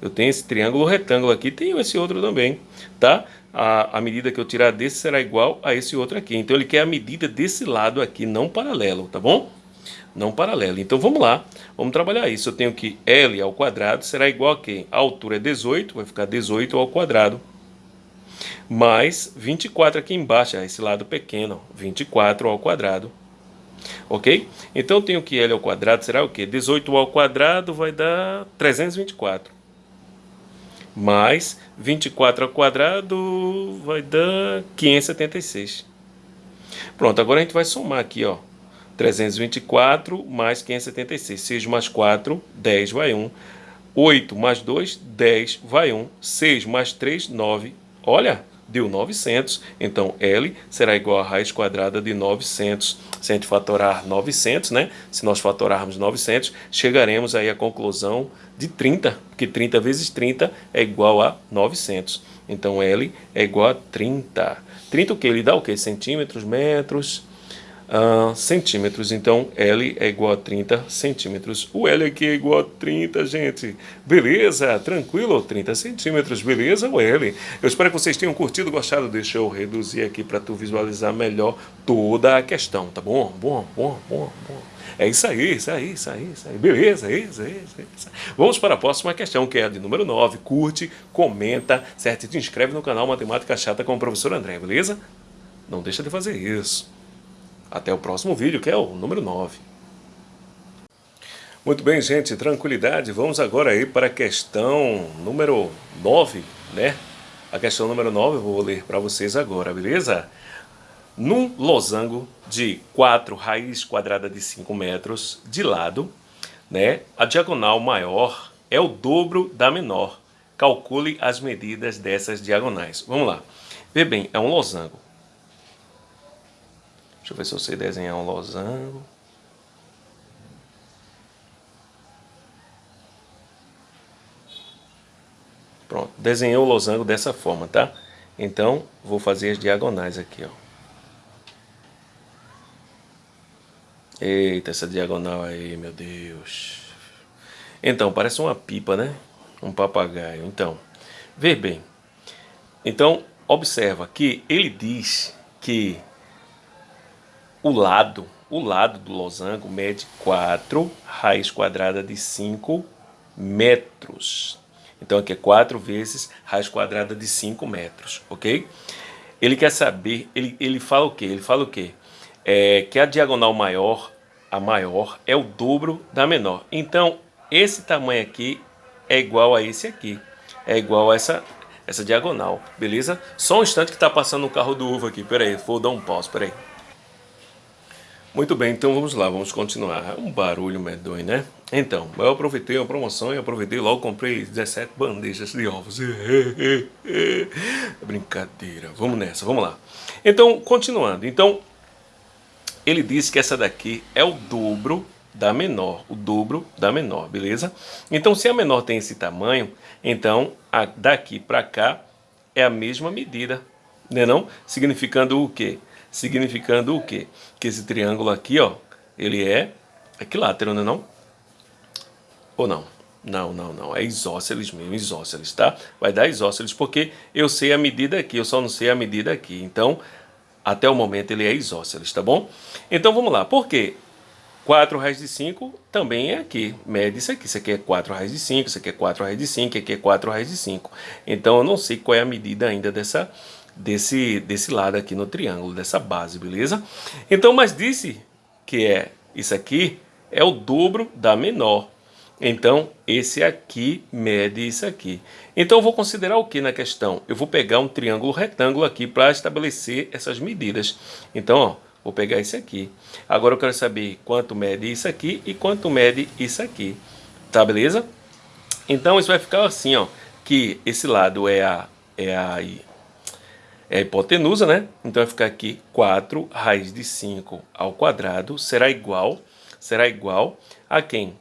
Eu tenho esse triângulo retângulo aqui, tenho esse outro também, tá? A, a medida que eu tirar desse será igual a esse outro aqui. Então, ele quer a medida desse lado aqui, não paralelo, tá bom? Não paralelo. Então, vamos lá. Vamos trabalhar isso. Eu tenho que L ao quadrado será igual a quê? A altura é 18, vai ficar 18 ao quadrado mais 24 aqui embaixo, é esse lado pequeno, 24 ao quadrado. Ok? Então, tenho que L ao quadrado será o quê? 18 ao quadrado vai dar 324. Mais 24 ao quadrado vai dar 576. Pronto, agora a gente vai somar aqui, ó. 324 mais 576. 6 mais 4, 10 vai 1. 8 mais 2, 10 vai 1. 6 mais 3, 9. Olha, deu 900, então L será igual a raiz quadrada de 900. Se a gente fatorar 900, né? Se nós fatorarmos 900, chegaremos aí à conclusão de 30, porque 30 vezes 30 é igual a 900. Então L é igual a 30. 30 o que? Ele dá o que? Centímetros, metros, uh, centímetros. Então, L é igual a 30 centímetros. O L aqui é igual a 30, gente. Beleza? Tranquilo? 30 centímetros. Beleza, o L? Eu espero que vocês tenham curtido, gostado. Deixa eu reduzir aqui para tu visualizar melhor toda a questão, tá bom? Bom, bom, bom, bom. É isso aí, isso aí, isso aí, isso aí. Beleza, isso aí, isso aí, isso. Vamos para a próxima questão, que é a de número 9. Curte, comenta, certo? E te inscreve no canal Matemática Chata com o professor André, beleza? Não deixa de fazer isso. Até o próximo vídeo, que é o número 9. Muito bem, gente, tranquilidade. Vamos agora aí para a questão número 9, né? A questão número 9 eu vou ler para vocês agora, beleza? Num losango de 4 raiz quadrada de 5 metros de lado, né? A diagonal maior é o dobro da menor. Calcule as medidas dessas diagonais. Vamos lá. Vê bem, é um losango. Deixa eu ver se eu sei desenhar um losango. Pronto, desenhei o losango dessa forma, tá? Então, vou fazer as diagonais aqui, ó. Eita, essa diagonal aí, meu Deus. Então, parece uma pipa, né? Um papagaio. Então, vê bem. Então, observa que ele diz que o lado, o lado do losango mede 4 raiz quadrada de 5 metros. Então aqui é 4 vezes raiz quadrada de 5 metros, ok? Ele quer saber, ele, ele fala o quê? Ele fala o quê? É, que a diagonal maior, a maior, é o dobro da menor. Então, esse tamanho aqui é igual a esse aqui. É igual a essa, essa diagonal, beleza? Só um instante que está passando um carro do uva aqui. Pera aí, vou dar um pause, pera aí. Muito bem, então vamos lá, vamos continuar. É um barulho medonho, né? Então, eu aproveitei a promoção e aproveitei logo, comprei 17 bandejas de ovos. Brincadeira, vamos nessa, vamos lá. Então, continuando. Então, ele disse que essa daqui é o dobro da menor, o dobro da menor, beleza? Então, se a menor tem esse tamanho, então a daqui para cá é a mesma medida, né não? Significando o quê? Significando o quê? Que esse triângulo aqui, ó, ele é equilátero, não é não? Ou não? Não, não, não, é isósceles mesmo, isósceles, tá? Vai dar isósceles porque eu sei a medida aqui, eu só não sei a medida aqui. Então, até o momento ele é isósceles, tá bom? Então vamos lá, por quê? 4 raiz de 5 também é aqui, mede isso aqui, isso aqui é 4 raiz de 5, isso aqui é 4 raiz de 5, isso aqui é 4 raiz de 5. Então eu não sei qual é a medida ainda dessa, desse, desse lado aqui no triângulo, dessa base, beleza? Então, mas disse que é isso aqui é o dobro da menor. Então, esse aqui mede isso aqui. Então, eu vou considerar o que na questão? Eu vou pegar um triângulo retângulo aqui para estabelecer essas medidas. Então, ó, vou pegar esse aqui. Agora, eu quero saber quanto mede isso aqui e quanto mede isso aqui. Tá, beleza? Então, isso vai ficar assim, ó, que esse lado é a, é a é a hipotenusa, né? Então vai ficar aqui 4 raiz de 5 ao quadrado será igual, será igual a quem?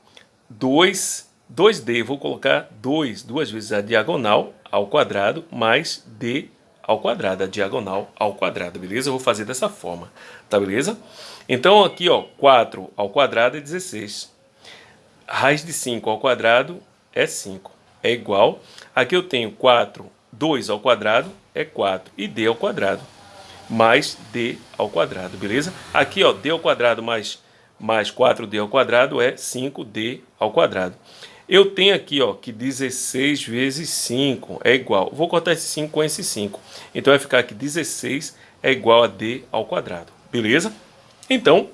2, 2D, vou colocar 2, duas vezes a diagonal ao quadrado, mais D ao quadrado, a diagonal ao quadrado, beleza? Eu vou fazer dessa forma, tá beleza? Então aqui, ó, 4 ao quadrado é 16. Raiz de 5 ao quadrado é 5. É igual, aqui eu tenho 4, 2 ao quadrado é 4 e d ao quadrado mais d ao quadrado, beleza? Aqui, ó, d ao quadrado mais, mais 4d ao quadrado é 5d ao quadrado. Eu tenho aqui ó, que 16 vezes 5 é igual. Vou cortar esse 5 com esse 5. Então vai ficar que 16 é igual a d ao quadrado. Beleza? Então,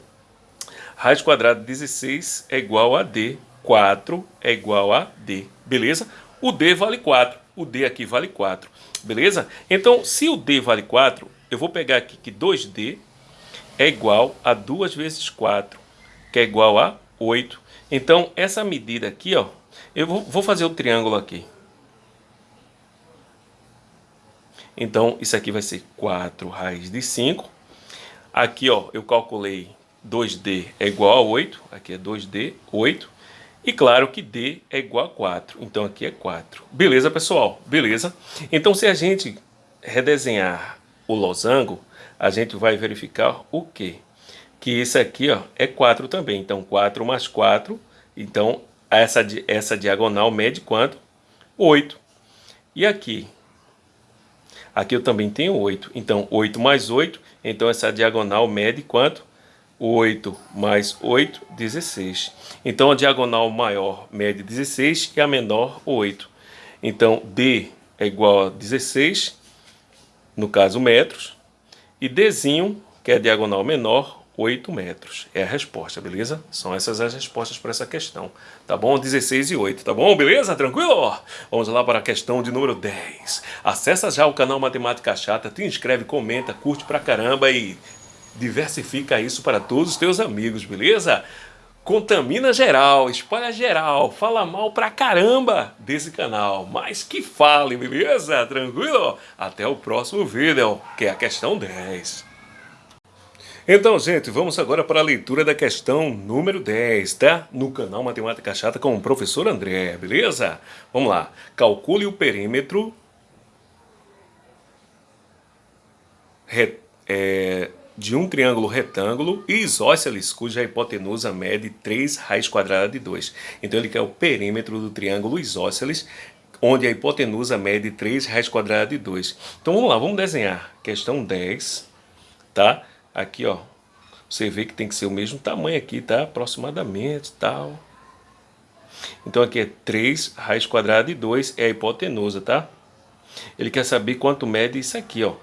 raiz quadrada de 16 é igual a d. 4 é igual a d. Beleza? O d vale 4. O d aqui vale 4. Beleza? Então, se o d vale 4, eu vou pegar aqui que 2d é igual a 2 vezes 4, que é igual a 8. Então, essa medida aqui, ó, eu vou, fazer o triângulo aqui. Então, isso aqui vai ser 4 raiz de 5. Aqui, ó, eu calculei 2D é igual a 8. Aqui é 2D, 8. E claro que D é igual a 4. Então, aqui é 4. Beleza, pessoal? Beleza? Então, se a gente redesenhar o losango, a gente vai verificar o quê? Que isso aqui, ó, é 4 também. Então, 4 mais 4. Então, essa, essa diagonal mede quanto? 8. E aqui? Aqui eu também tenho 8. Então, 8 mais 8. Então, essa diagonal mede quanto? 8 mais 8, 16. Então, a diagonal maior mede 16 e a menor 8. Então, D é igual a 16, no caso metros. E Dzinho, que é a diagonal menor, 8 metros. É a resposta, beleza? São essas as respostas para essa questão. Tá bom? 16 e 8, tá bom? Beleza? Tranquilo? Vamos lá para a questão de número 10. Acessa já o canal Matemática Chata, te inscreve, comenta, curte pra caramba e diversifica isso para todos os teus amigos, beleza? Contamina geral, espalha geral, fala mal pra caramba desse canal, mas que fale, beleza? Tranquilo? Até o próximo vídeo, que é a questão 10. Então, gente, vamos agora para a leitura da questão número 10, tá? No canal Matemática Chata com o professor André, beleza? Vamos lá. Calcule o perímetro é, de um triângulo retângulo e isósceles cuja hipotenusa mede 3 raiz quadrada de 2. Então, ele quer o perímetro do triângulo isósceles onde a hipotenusa mede 3 raiz quadrada de 2. Então, vamos lá, vamos desenhar. Questão 10, tá? Aqui, ó, você vê que tem que ser o mesmo tamanho aqui, tá? Aproximadamente, tal. Então aqui é 3 raiz quadrada de 2 é a hipotenusa, tá? Ele quer saber quanto mede isso aqui, ó.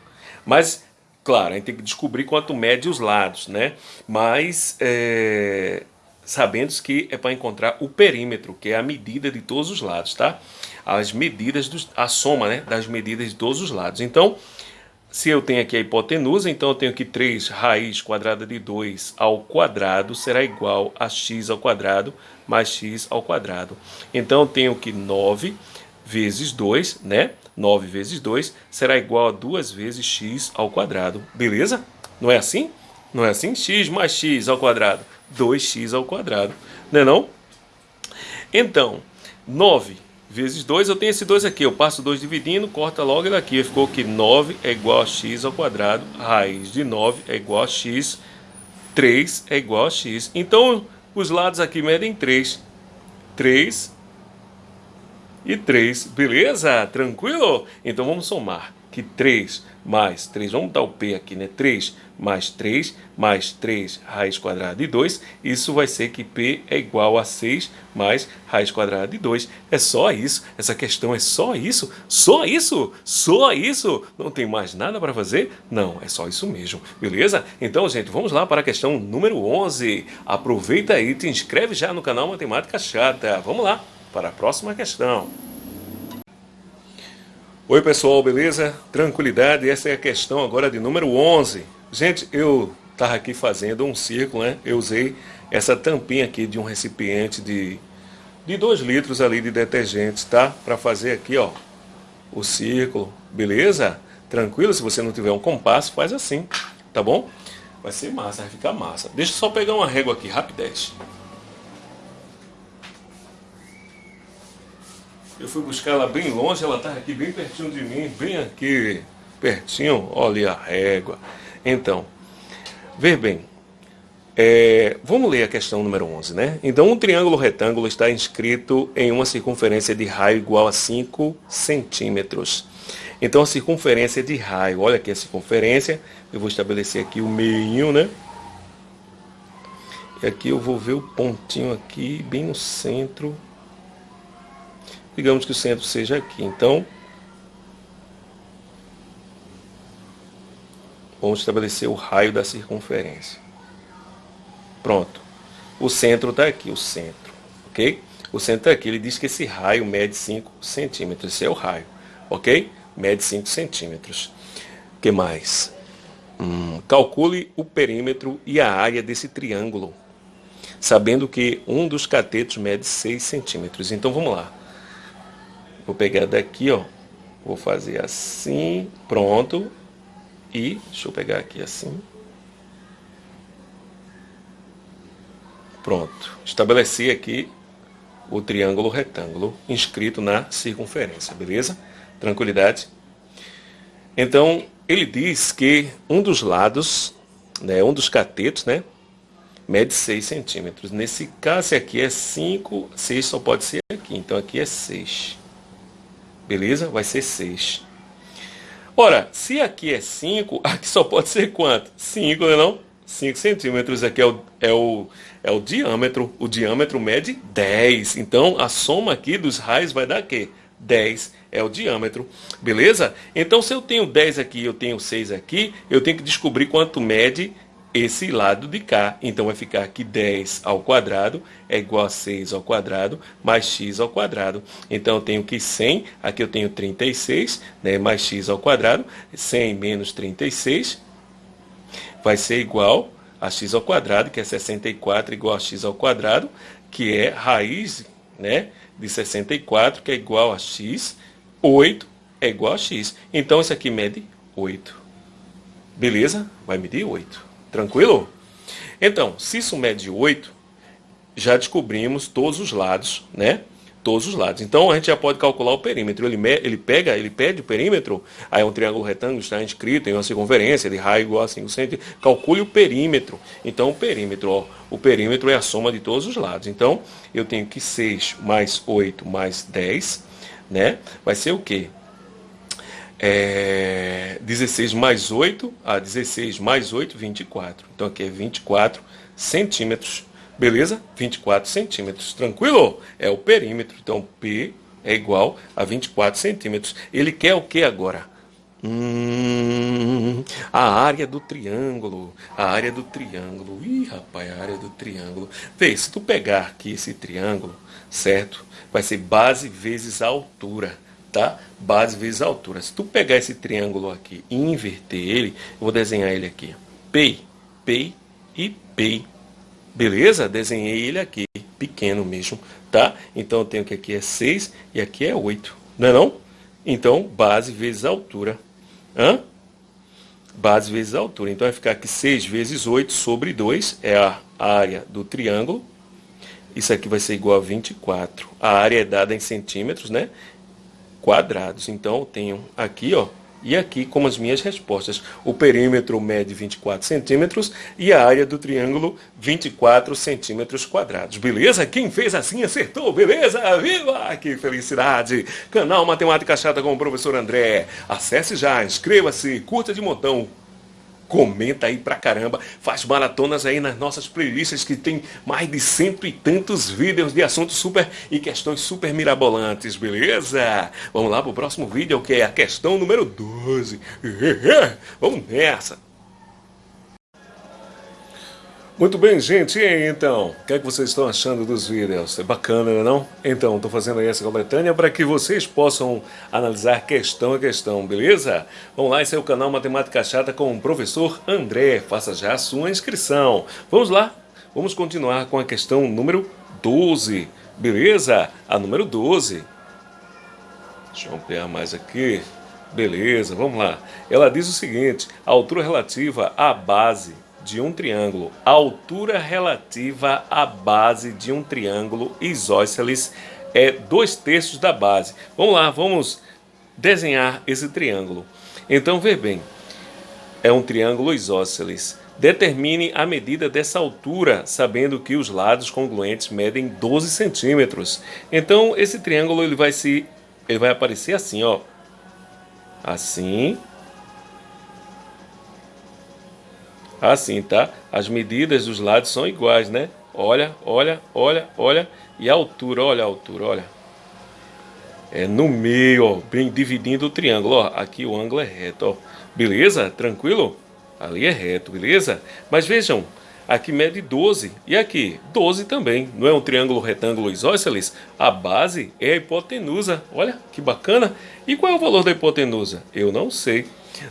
Mas, claro, a gente tem que descobrir quanto mede os lados, né? Mas, é, sabendo que é para encontrar o perímetro, que é a medida de todos os lados, tá? As medidas, dos, a soma, né, das medidas de todos os lados. Então, se eu tenho aqui a hipotenusa, então eu tenho que 3 raiz quadrada de 2 ao quadrado será igual a x ao quadrado mais x ao quadrado. Então eu tenho que 9 vezes 2, né? 9 vezes 2 será igual a 2 vezes x ao quadrado. Beleza? Não é assim? Não é assim? x mais x ao quadrado. 2x ao quadrado. Não é não? Então, 9 vezes 2, eu tenho esse 2 aqui, eu passo 2 dividindo, corta logo daqui, ficou que 9 é igual a x ao quadrado, raiz de 9 é igual a x, 3 é igual a x. Então, os lados aqui medem 3, 3 e 3, beleza? Tranquilo? Então, vamos somar que 3 mais 3, vamos dar o P aqui, né? 3 mais 3 mais 3 raiz quadrada de 2, isso vai ser que P é igual a 6 mais raiz quadrada de 2. É só isso, essa questão é só isso, só isso, só isso. Não tem mais nada para fazer? Não, é só isso mesmo, beleza? Então, gente, vamos lá para a questão número 11. Aproveita aí, te inscreve já no canal Matemática Chata. Vamos lá para a próxima questão. Oi pessoal, beleza? Tranquilidade, essa é a questão agora de número 11. Gente, eu estava aqui fazendo um círculo, né? Eu usei essa tampinha aqui de um recipiente de, de 2 litros ali de detergente, tá? Para fazer aqui, ó, o círculo, beleza? Tranquilo? Se você não tiver um compasso, faz assim, tá bom? Vai ser massa, vai ficar massa. Deixa eu só pegar uma régua aqui, rapidez. Eu fui buscar ela bem longe, ela estava aqui bem pertinho de mim, bem aqui pertinho, olha a régua. Então, ver bem, é, vamos ler a questão número 11, né? Então, um triângulo retângulo está inscrito em uma circunferência de raio igual a 5 centímetros. Então, a circunferência de raio, olha aqui a circunferência, eu vou estabelecer aqui o meio, né? E aqui eu vou ver o pontinho aqui, bem no centro. Digamos que o centro seja aqui. Então, vamos estabelecer o raio da circunferência. Pronto. O centro está aqui, o centro, ok? O centro está aqui. Ele diz que esse raio mede 5 centímetros. Esse é o raio, ok? Mede 5 centímetros. O que mais? Hum, calcule o perímetro e a área desse triângulo sabendo que um dos catetos mede 6 centímetros. Então vamos lá. Vou pegar daqui, ó. Vou fazer assim, pronto. E deixa eu pegar aqui assim. Pronto. Estabeleci aqui o triângulo retângulo inscrito na circunferência, beleza? Tranquilidade? Então, ele diz que um dos lados, né, um dos catetos, né, mede 6 centímetros. Nesse caso aqui é 5, 6 só pode ser aqui, então aqui é 6. Beleza? Vai ser 6. Ora, se aqui é 5, aqui só pode ser quanto? 5, não é não? 5 centímetros aqui é o, é, o, é o diâmetro. O diâmetro mede 10. Então, a soma aqui dos raios vai dar o quê? 10 é o diâmetro. Beleza? Então, se eu tenho 10 aqui eu tenho 6 aqui, eu tenho que descobrir quanto mede esse lado de cá. Então vai ficar aqui 10 ao quadrado é igual a 6 ao quadrado mais x ao quadrado. Então eu tenho que 100, aqui eu tenho 36, né, mais x ao quadrado. 100 menos 36 vai ser igual a x ao quadrado, que é 64 igual a x ao quadrado, que é raiz né, de 64, que é igual a x. 8 é igual a x. Então isso aqui mede 8. Beleza? Vai medir 8. Tranquilo? Então, se isso mede 8, já descobrimos todos os lados, né? Todos os lados. Então a gente já pode calcular o perímetro. Ele, ele pega, ele pede o perímetro, aí é um triângulo retângulo, está inscrito em uma circunferência de raio igual a 5 centímetros. Calcule o perímetro. Então o perímetro, ó, o perímetro é a soma de todos os lados. Então eu tenho que 6 mais 8 mais 10, né? Vai ser o quê? É, 16 mais 8, a 16 mais 8, 24. Então aqui é 24 centímetros, beleza? 24 centímetros, tranquilo? É o perímetro, então P é igual a 24 centímetros. Ele quer o que agora? Hum, a área do triângulo, a área do triângulo. Ih, rapaz, a área do triângulo. Vê, se tu pegar aqui esse triângulo, certo? Vai ser base vezes a altura tá? Base vezes altura. Se tu pegar esse triângulo aqui e inverter ele, eu vou desenhar ele aqui. P, P e P. Beleza? Desenhei ele aqui, pequeno mesmo, tá? Então eu tenho que aqui é 6 e aqui é 8, não é não? Então, base vezes altura. Hã? Base vezes altura. Então vai ficar aqui 6 vezes 8 sobre 2 é a área do triângulo. Isso aqui vai ser igual a 24. A área é dada em centímetros, né? Quadrados. Então, eu tenho aqui, ó, e aqui como as minhas respostas. O perímetro mede 24 centímetros e a área do triângulo 24 centímetros quadrados. Beleza? Quem fez assim acertou, beleza? Viva! Que felicidade! Canal Matemática Chata com o professor André. Acesse já, inscreva-se, curta de montão, comenta aí pra caramba, faz maratonas aí nas nossas playlists que tem mais de cento e tantos vídeos de assuntos super e questões super mirabolantes, beleza? Vamos lá pro próximo vídeo que é a questão número 12. Vamos nessa! Muito bem, gente, e aí então? O que é que vocês estão achando dos vídeos? É bacana, não? Então, estou fazendo aí essa coletânea para que vocês possam analisar questão a questão, beleza? Vamos lá, esse é o canal Matemática Chata com o professor André. Faça já a sua inscrição. Vamos lá, vamos continuar com a questão número 12, beleza? A número 12. Deixa eu ampliar mais aqui. Beleza, vamos lá. Ela diz o seguinte, a altura relativa à base de um triângulo, altura relativa à base de um triângulo isósceles é dois terços da base. Vamos lá, vamos desenhar esse triângulo. Então, vê bem, é um triângulo isósceles. Determine a medida dessa altura, sabendo que os lados congruentes medem 12 centímetros. Então, esse triângulo ele vai, se, ele vai aparecer assim, ó. Assim. Assim, tá? As medidas dos lados são iguais, né? Olha, olha, olha, olha. E a altura, olha a altura, olha. É no meio, ó, bem dividindo o triângulo, ó. Aqui o ângulo é reto, ó. Beleza? Tranquilo? Ali é reto, beleza? Mas vejam, aqui mede 12 e aqui 12 também. Não é um triângulo retângulo isósceles? A base é a hipotenusa. Olha que bacana. E qual é o valor da hipotenusa? Eu não sei,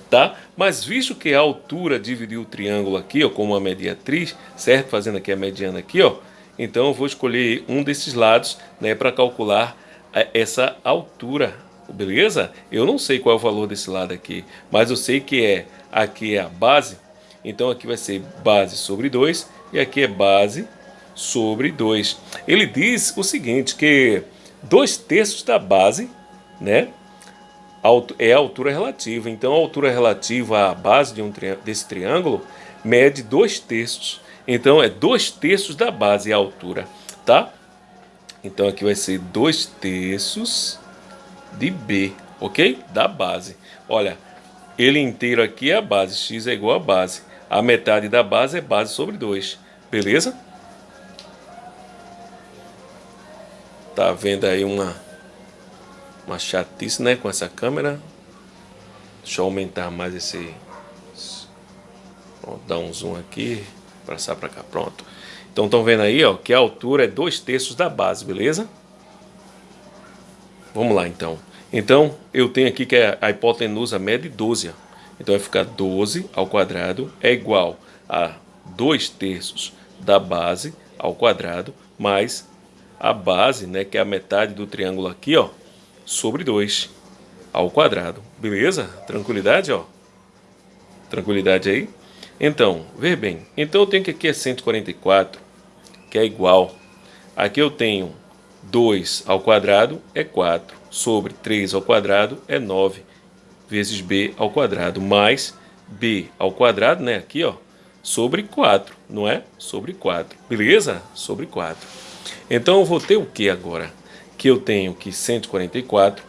tá? Mas visto que a altura dividiu o triângulo aqui, ó, como uma mediatriz, certo? Fazendo aqui a mediana aqui, ó. Então eu vou escolher um desses lados, né, para calcular é, essa altura, beleza? Eu não sei qual é o valor desse lado aqui, mas eu sei que é aqui é a base, então aqui vai ser base sobre 2 e aqui é base sobre 2. Ele diz o seguinte, que 2 terços da base, né, é a altura relativa. Então a altura relativa à base de um desse triângulo mede 2 terços. Então é 2 terços da base a altura, tá? Então aqui vai ser 2 terços de B, ok? Da base. Olha, ele inteiro aqui é a base, x é igual a base. A metade da base é base sobre 2, beleza? Tá vendo aí uma, uma chatice, né, com essa câmera. Deixa eu aumentar mais esse... Dar um zoom aqui, passar para cá, pronto. Então estão vendo aí, ó, que a altura é 2 terços da base, beleza? Vamos lá, então. Então, eu tenho aqui que a hipotenusa mede 12. Então, vai ficar 12 ao quadrado é igual a 2 terços da base ao quadrado, mais a base, né, que é a metade do triângulo aqui, ó, sobre 2 ao quadrado. Beleza? Tranquilidade, ó. Tranquilidade aí? Então, ver bem. Então, eu tenho que aqui é 144, que é igual. Aqui eu tenho 2 ao quadrado é 4 sobre 3 ao quadrado é 9 vezes b ao quadrado mais b ao quadrado, né, aqui, ó, sobre 4, não é? Sobre 4, beleza? Sobre 4. Então eu vou ter o que agora? Que eu tenho que 144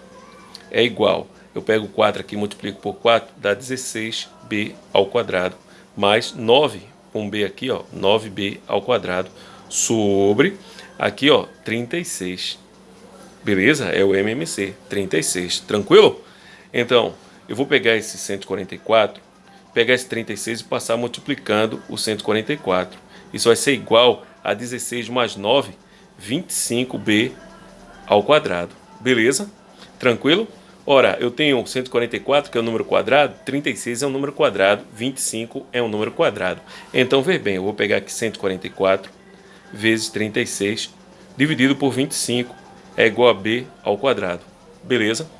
é igual, eu pego 4 aqui, multiplico por 4, dá 16b ao quadrado, mais 9, com b aqui, ó, 9b ao quadrado, sobre, aqui, ó, 36. Beleza? É o MMC, 36. Tranquilo? Então, eu vou pegar esse 144, pegar esse 36 e passar multiplicando o 144. Isso vai ser igual a 16 mais 9, 25b ao quadrado. Beleza? Tranquilo? Ora, eu tenho 144, que é o número quadrado, 36 é um número quadrado, 25 é um número quadrado. Então, ver bem, eu vou pegar aqui 144 vezes 36 dividido por 25 é igual a b ao quadrado. Beleza?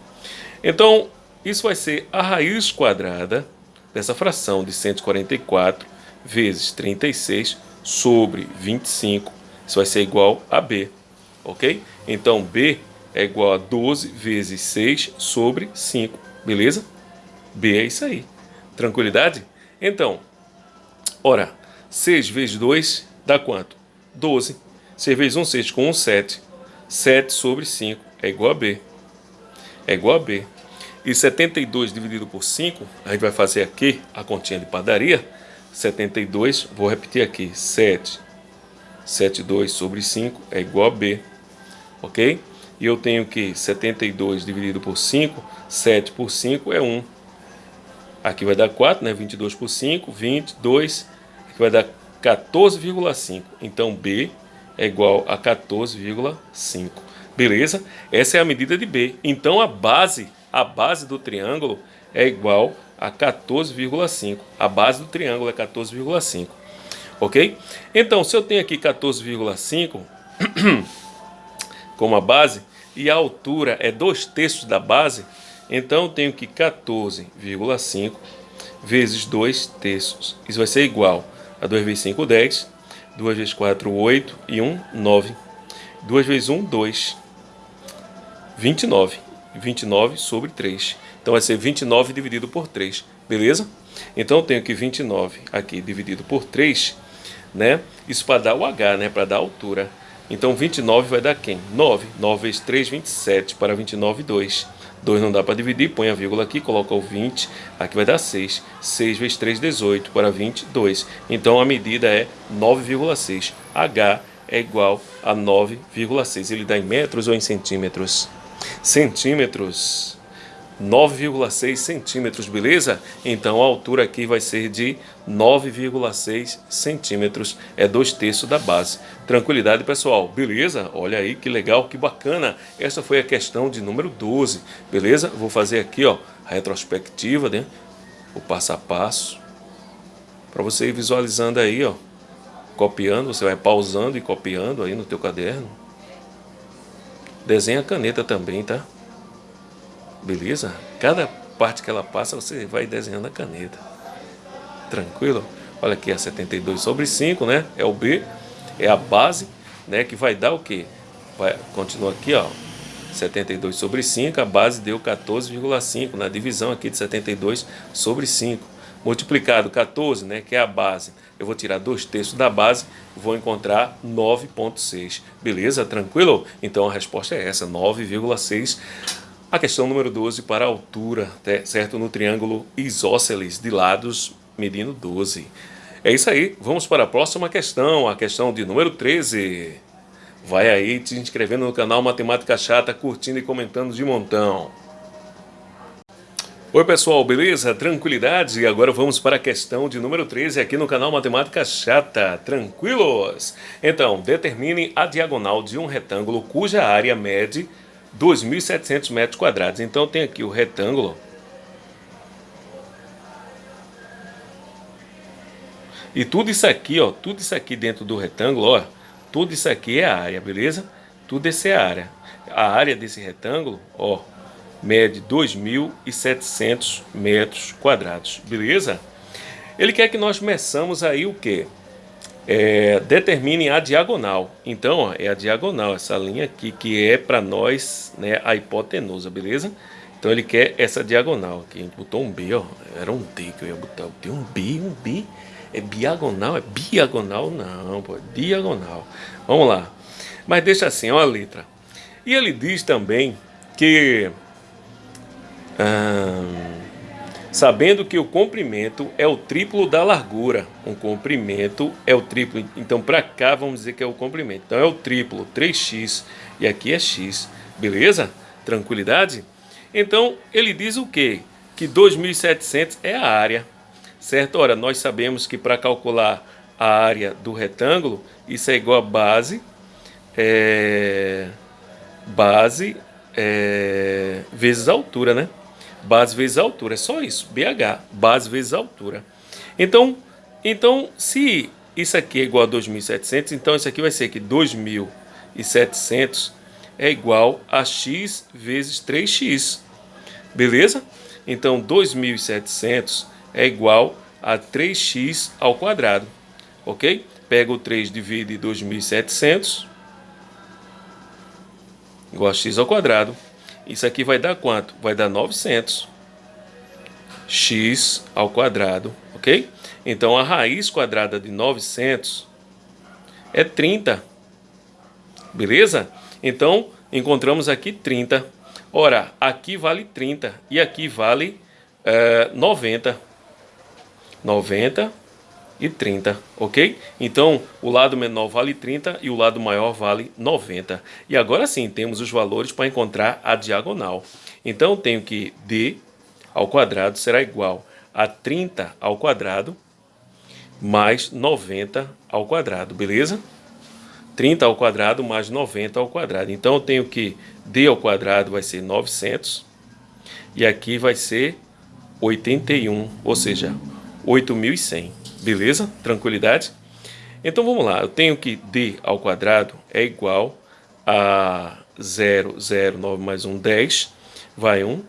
Então, isso vai ser a raiz quadrada dessa fração de 144 vezes 36 sobre 25. Isso vai ser igual a b, ok? Então, b é igual a 12 vezes 6 sobre 5, beleza? b é isso aí. Tranquilidade? Então, ora, 6 vezes 2 dá quanto? 12. 6 vezes 1, 6 com 1, 7. 7 sobre 5 é igual a B. É igual a B. E 72 dividido por 5, a gente vai fazer aqui a continha de padaria. 72, vou repetir aqui, 7. 72 sobre 5 é igual a B. Ok? E eu tenho que 72 dividido por 5, 7 por 5 é 1. Aqui vai dar 4, né? 22 por 5, 22. Aqui vai dar 14,5. Então B é igual a 14,5. Beleza? Essa é a medida de B. Então a base, a base do triângulo é igual a 14,5. A base do triângulo é 14,5. Ok? Então, se eu tenho aqui 14,5 como a base e a altura é 2 terços da base, então eu tenho que 14,5 vezes 2 terços. Isso vai ser igual a 2 vezes 5, 10 2 vezes 4, 8 e 1, 9. 2 vezes 1, 2. 29. 29 sobre 3. Então vai ser 29 dividido por 3, beleza? Então eu tenho que 29 aqui dividido por 3, né? Isso para dar o H, né? Para dar a altura. Então 29 vai dar quem? 9. 9 vezes 3, 27 para 29, 2. 2 não dá para dividir, põe a vírgula aqui, coloca o 20, aqui vai dar 6. 6 vezes 3, 18 para 22. Então a medida é 9,6. H é igual a 9,6. Ele dá em metros ou em centímetros? Centímetros. 9,6 centímetros, beleza? Então a altura aqui vai ser de 9,6 centímetros, é dois terços da base. Tranquilidade, pessoal, beleza? Olha aí que legal, que bacana. Essa foi a questão de número 12, beleza? Vou fazer aqui, ó, a retrospectiva, né? O passo a passo, para você ir visualizando aí, ó, copiando, você vai pausando e copiando aí no teu caderno. Desenha a caneta também, tá? Beleza? Cada parte que ela passa, você vai desenhando a caneta. Tranquilo? Olha aqui a 72 sobre 5, né? É o B, é a base, né? Que vai dar o quê? Vai, continua aqui, ó. 72 sobre 5, a base deu 14,5 na divisão aqui de 72 sobre 5. Multiplicado 14, né, que é a base, eu vou tirar dois terços da base, vou encontrar 9,6. Beleza? Tranquilo? Então a resposta é essa, 9,6 a questão número 12 para a altura, certo? No triângulo isósceles de lados medindo 12. É isso aí, vamos para a próxima questão, a questão de número 13. Vai aí te inscrevendo no canal Matemática Chata, curtindo e comentando de montão. Oi pessoal, beleza? Tranquilidade? E agora vamos para a questão de número 13 aqui no canal Matemática Chata. Tranquilos? Então, determine a diagonal de um retângulo cuja área mede 2.700 metros quadrados. Então tem aqui o retângulo. E tudo isso aqui, ó, tudo isso aqui dentro do retângulo, ó, tudo isso aqui é a área, beleza? Tudo isso é a área. A área desse retângulo, ó, mede 2.700 metros quadrados, beleza? Ele quer que nós meçamos aí o que? É, determine a diagonal. Então, ó, é a diagonal, essa linha aqui, que é para nós né, a hipotenusa, beleza? Então ele quer essa diagonal aqui. A gente botou um B, ó. Era um D que eu ia botar. Tem um B, um B. É diagonal? É diagonal? Não, pô. É diagonal. Vamos lá. Mas deixa assim, ó a letra. E ele diz também que... Hum, sabendo que o comprimento é o triplo da largura. Um comprimento é o triplo. Então, para cá, vamos dizer que é o comprimento. Então, é o triplo, 3x, e aqui é x. Beleza? Tranquilidade? Então, ele diz o quê? Que 2.700 é a área, certo? Ora, nós sabemos que para calcular a área do retângulo, isso é igual a base, é, base é, vezes a altura, né? Base vezes altura, é só isso, BH, base vezes altura. Então, então se isso aqui é igual a 2.700, então isso aqui vai ser que 2.700 é igual a x vezes 3x, beleza? Então 2.700 é igual a 3x ao quadrado, ok? Pega o 3, divide 2.700, igual a x ao quadrado. Isso aqui vai dar quanto? Vai dar 900 x ao quadrado, ok? Então a raiz quadrada de 900 é 30, beleza? Então encontramos aqui 30. Ora, aqui vale 30 e aqui vale é, 90. 90 e 30, ok? Então, o lado menor vale 30 e o lado maior vale 90. E agora sim, temos os valores para encontrar a diagonal. Então, tenho que d ao quadrado será igual a 30 ao quadrado mais 90 ao quadrado, beleza? 30 ao quadrado mais 90 ao quadrado. Então, eu tenho que d ao quadrado vai ser 900 e aqui vai ser 81, ou seja, 8.100. Beleza? Tranquilidade? Então vamos lá, eu tenho que d ao quadrado é igual a 0, 0, 9 mais 1, 10, vai 1,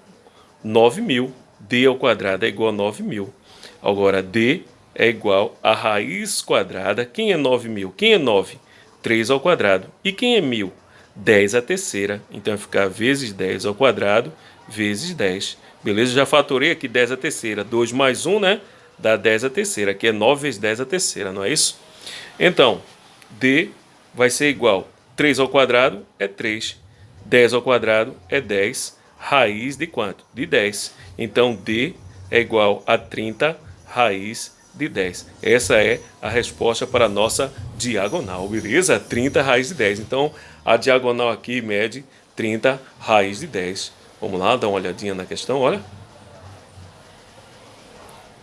9 mil. d ao quadrado é igual a 9 mil. Agora, d é igual a raiz quadrada. Quem é 9 mil? Quem é 9? 3 ao quadrado. E quem é mil? 10 a terceira. Então, vai ficar vezes 10 ao quadrado, vezes 10. Beleza? Já fatorei aqui 10 a terceira. 2 mais 1, né? Dá 10 a terceira. Aqui é 9 vezes 10 a terceira, não é isso? Então, D vai ser igual 3 ao quadrado é 3. 10 ao quadrado é 10. Raiz de quanto? De 10. Então, D é igual a 30 raiz de 10. Essa é a resposta para a nossa diagonal, beleza? 30 raiz de 10. Então, a diagonal aqui mede 30 raiz de 10. Vamos lá, dar uma olhadinha na questão, olha.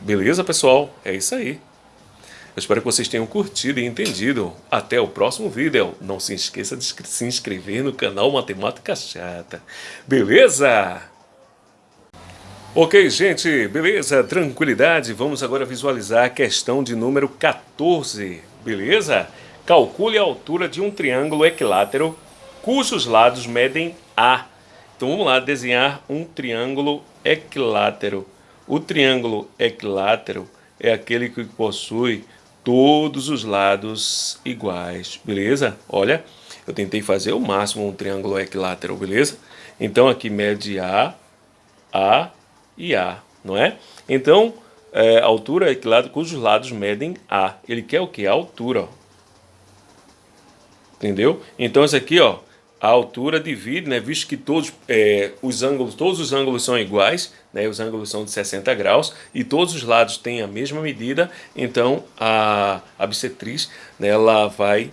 Beleza, pessoal? É isso aí. Eu espero que vocês tenham curtido e entendido. Até o próximo vídeo. Não se esqueça de se inscrever no canal Matemática Chata. Beleza? Ok, gente, beleza? Tranquilidade. Vamos agora visualizar a questão de número 14. Beleza? Calcule a altura de um triângulo equilátero cujos lados medem A. Então vamos lá desenhar um triângulo equilátero. O triângulo equilátero é aquele que possui todos os lados iguais, beleza? Olha, eu tentei fazer o máximo um triângulo equilátero, beleza? Então aqui mede A, A e A, não é? Então, é, altura equilátero cujos lados medem A. Ele quer o que? A altura, ó. Entendeu? Então esse aqui, ó, a altura divide, né, visto que todos é, os ângulos, todos os ângulos são iguais, né, os ângulos são de 60 graus e todos os lados têm a mesma medida, então a, bissetriz né, ela vai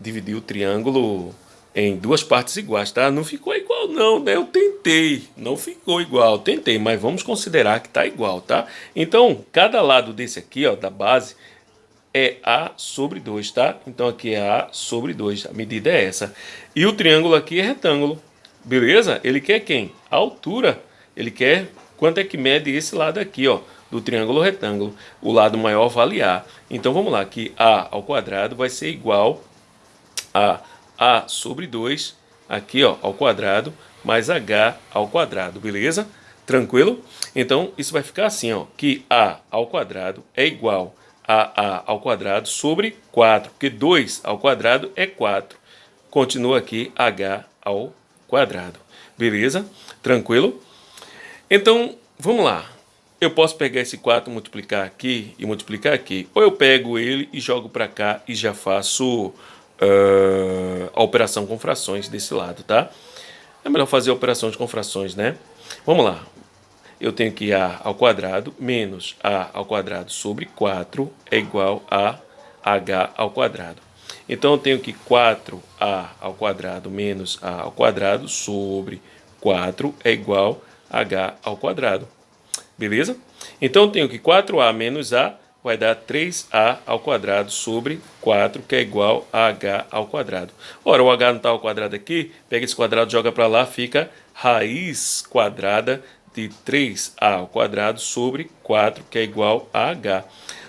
dividir o triângulo em duas partes iguais, tá? Não ficou igual não, né? Eu tentei, não ficou igual, tentei, mas vamos considerar que está igual, tá? Então, cada lado desse aqui, ó, da base, é A sobre 2, tá? Então aqui é A sobre 2, a medida é essa. E o triângulo aqui é retângulo, beleza? Ele quer quem? A altura. Ele quer quanto é que mede esse lado aqui, ó, do triângulo retângulo. O lado maior vale A. Então vamos lá, que A ao quadrado vai ser igual a A sobre 2, aqui ó, ao quadrado, mais H ao quadrado, beleza? Tranquilo? Então isso vai ficar assim, ó, que A ao quadrado é igual a ao quadrado sobre 4, porque 2 ao quadrado é 4. Continua aqui H ao quadrado. Beleza? Tranquilo? Então, vamos lá. Eu posso pegar esse 4, multiplicar aqui e multiplicar aqui. Ou eu pego ele e jogo para cá e já faço uh, a operação com frações desse lado, tá? É melhor fazer a operação com frações, né? Vamos lá eu tenho que A ao quadrado menos A ao quadrado sobre 4 é igual a H ao quadrado. Então eu tenho que 4A ao quadrado menos A ao quadrado sobre 4 é igual a H ao quadrado. Beleza? Então eu tenho que 4A menos A vai dar 3A ao quadrado sobre 4, que é igual a H ao quadrado. Ora, o H não está ao quadrado aqui, pega esse quadrado, joga para lá, fica raiz quadrada de 3a ao quadrado sobre 4, que é igual a h.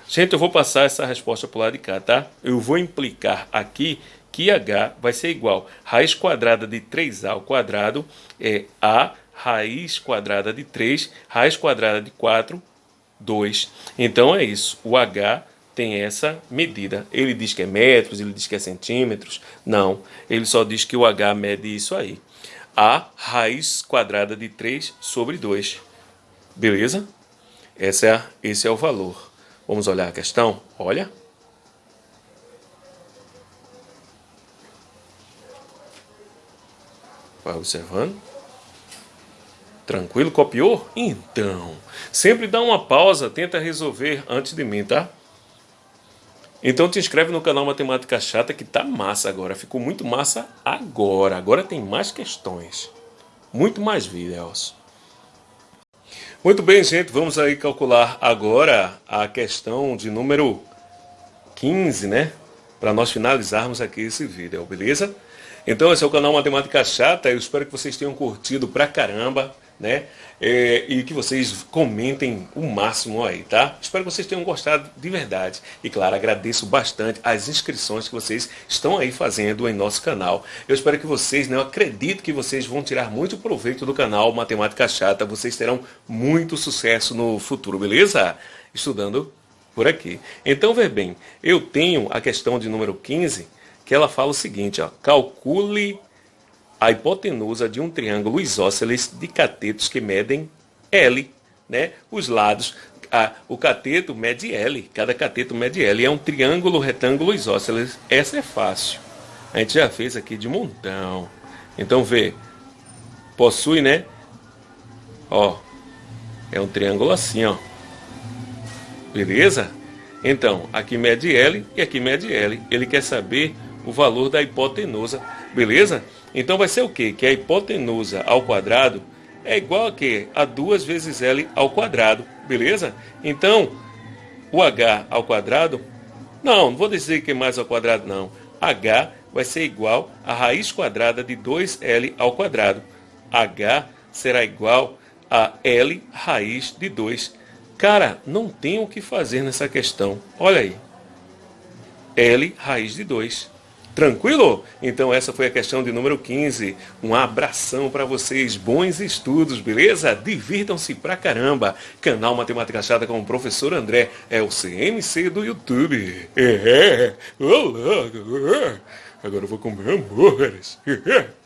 Gente, eu vou passar essa resposta para o lado de cá, tá? Eu vou implicar aqui que h vai ser igual raiz quadrada de 3a ao quadrado é a raiz quadrada de 3, raiz quadrada de 4, 2. Então é isso, o h tem essa medida. Ele diz que é metros, ele diz que é centímetros. Não, ele só diz que o h mede isso aí a raiz quadrada de 3 sobre 2. Beleza? Esse é, esse é o valor. Vamos olhar a questão? Olha. Vai observando. Tranquilo? Copiou? Então, sempre dá uma pausa, tenta resolver antes de mim, tá? Então te inscreve no canal Matemática Chata que tá massa agora. Ficou muito massa agora. Agora tem mais questões. Muito mais vídeos. Muito bem, gente. Vamos aí calcular agora a questão de número 15, né? Para nós finalizarmos aqui esse vídeo, beleza? Então esse é o canal Matemática Chata. Eu espero que vocês tenham curtido pra caramba né? É, e que vocês comentem o máximo aí, tá? Espero que vocês tenham gostado de verdade. E claro, agradeço bastante as inscrições que vocês estão aí fazendo em nosso canal. Eu espero que vocês, né, eu acredito que vocês vão tirar muito proveito do canal Matemática Chata. Vocês terão muito sucesso no futuro, beleza? Estudando por aqui. Então, ver bem, eu tenho a questão de número 15, que ela fala o seguinte, ó, calcule a hipotenusa de um triângulo isósceles de catetos que medem L, né? Os lados, a, o cateto mede L, cada cateto mede L. É um triângulo retângulo isósceles. Essa é fácil. A gente já fez aqui de montão. Então vê, possui, né? Ó, é um triângulo assim, ó. Beleza? Então, aqui mede L e aqui mede L. Ele quer saber o valor da hipotenusa, beleza? Então vai ser o quê? Que a hipotenusa ao quadrado é igual a quê? A 2 vezes L ao quadrado, beleza? Então, o H ao quadrado, não, não vou dizer que é mais ao quadrado não. H vai ser igual a raiz quadrada de 2L ao quadrado. H será igual a L raiz de 2. Cara, não tem o que fazer nessa questão. Olha aí. L raiz de 2. Tranquilo? Então essa foi a questão de número 15. Um abração para vocês, bons estudos, beleza? Divirtam-se pra caramba. Canal Matemática Chata com o professor André, é o CMC do YouTube. É, olá, agora eu vou comer hambúrgueres.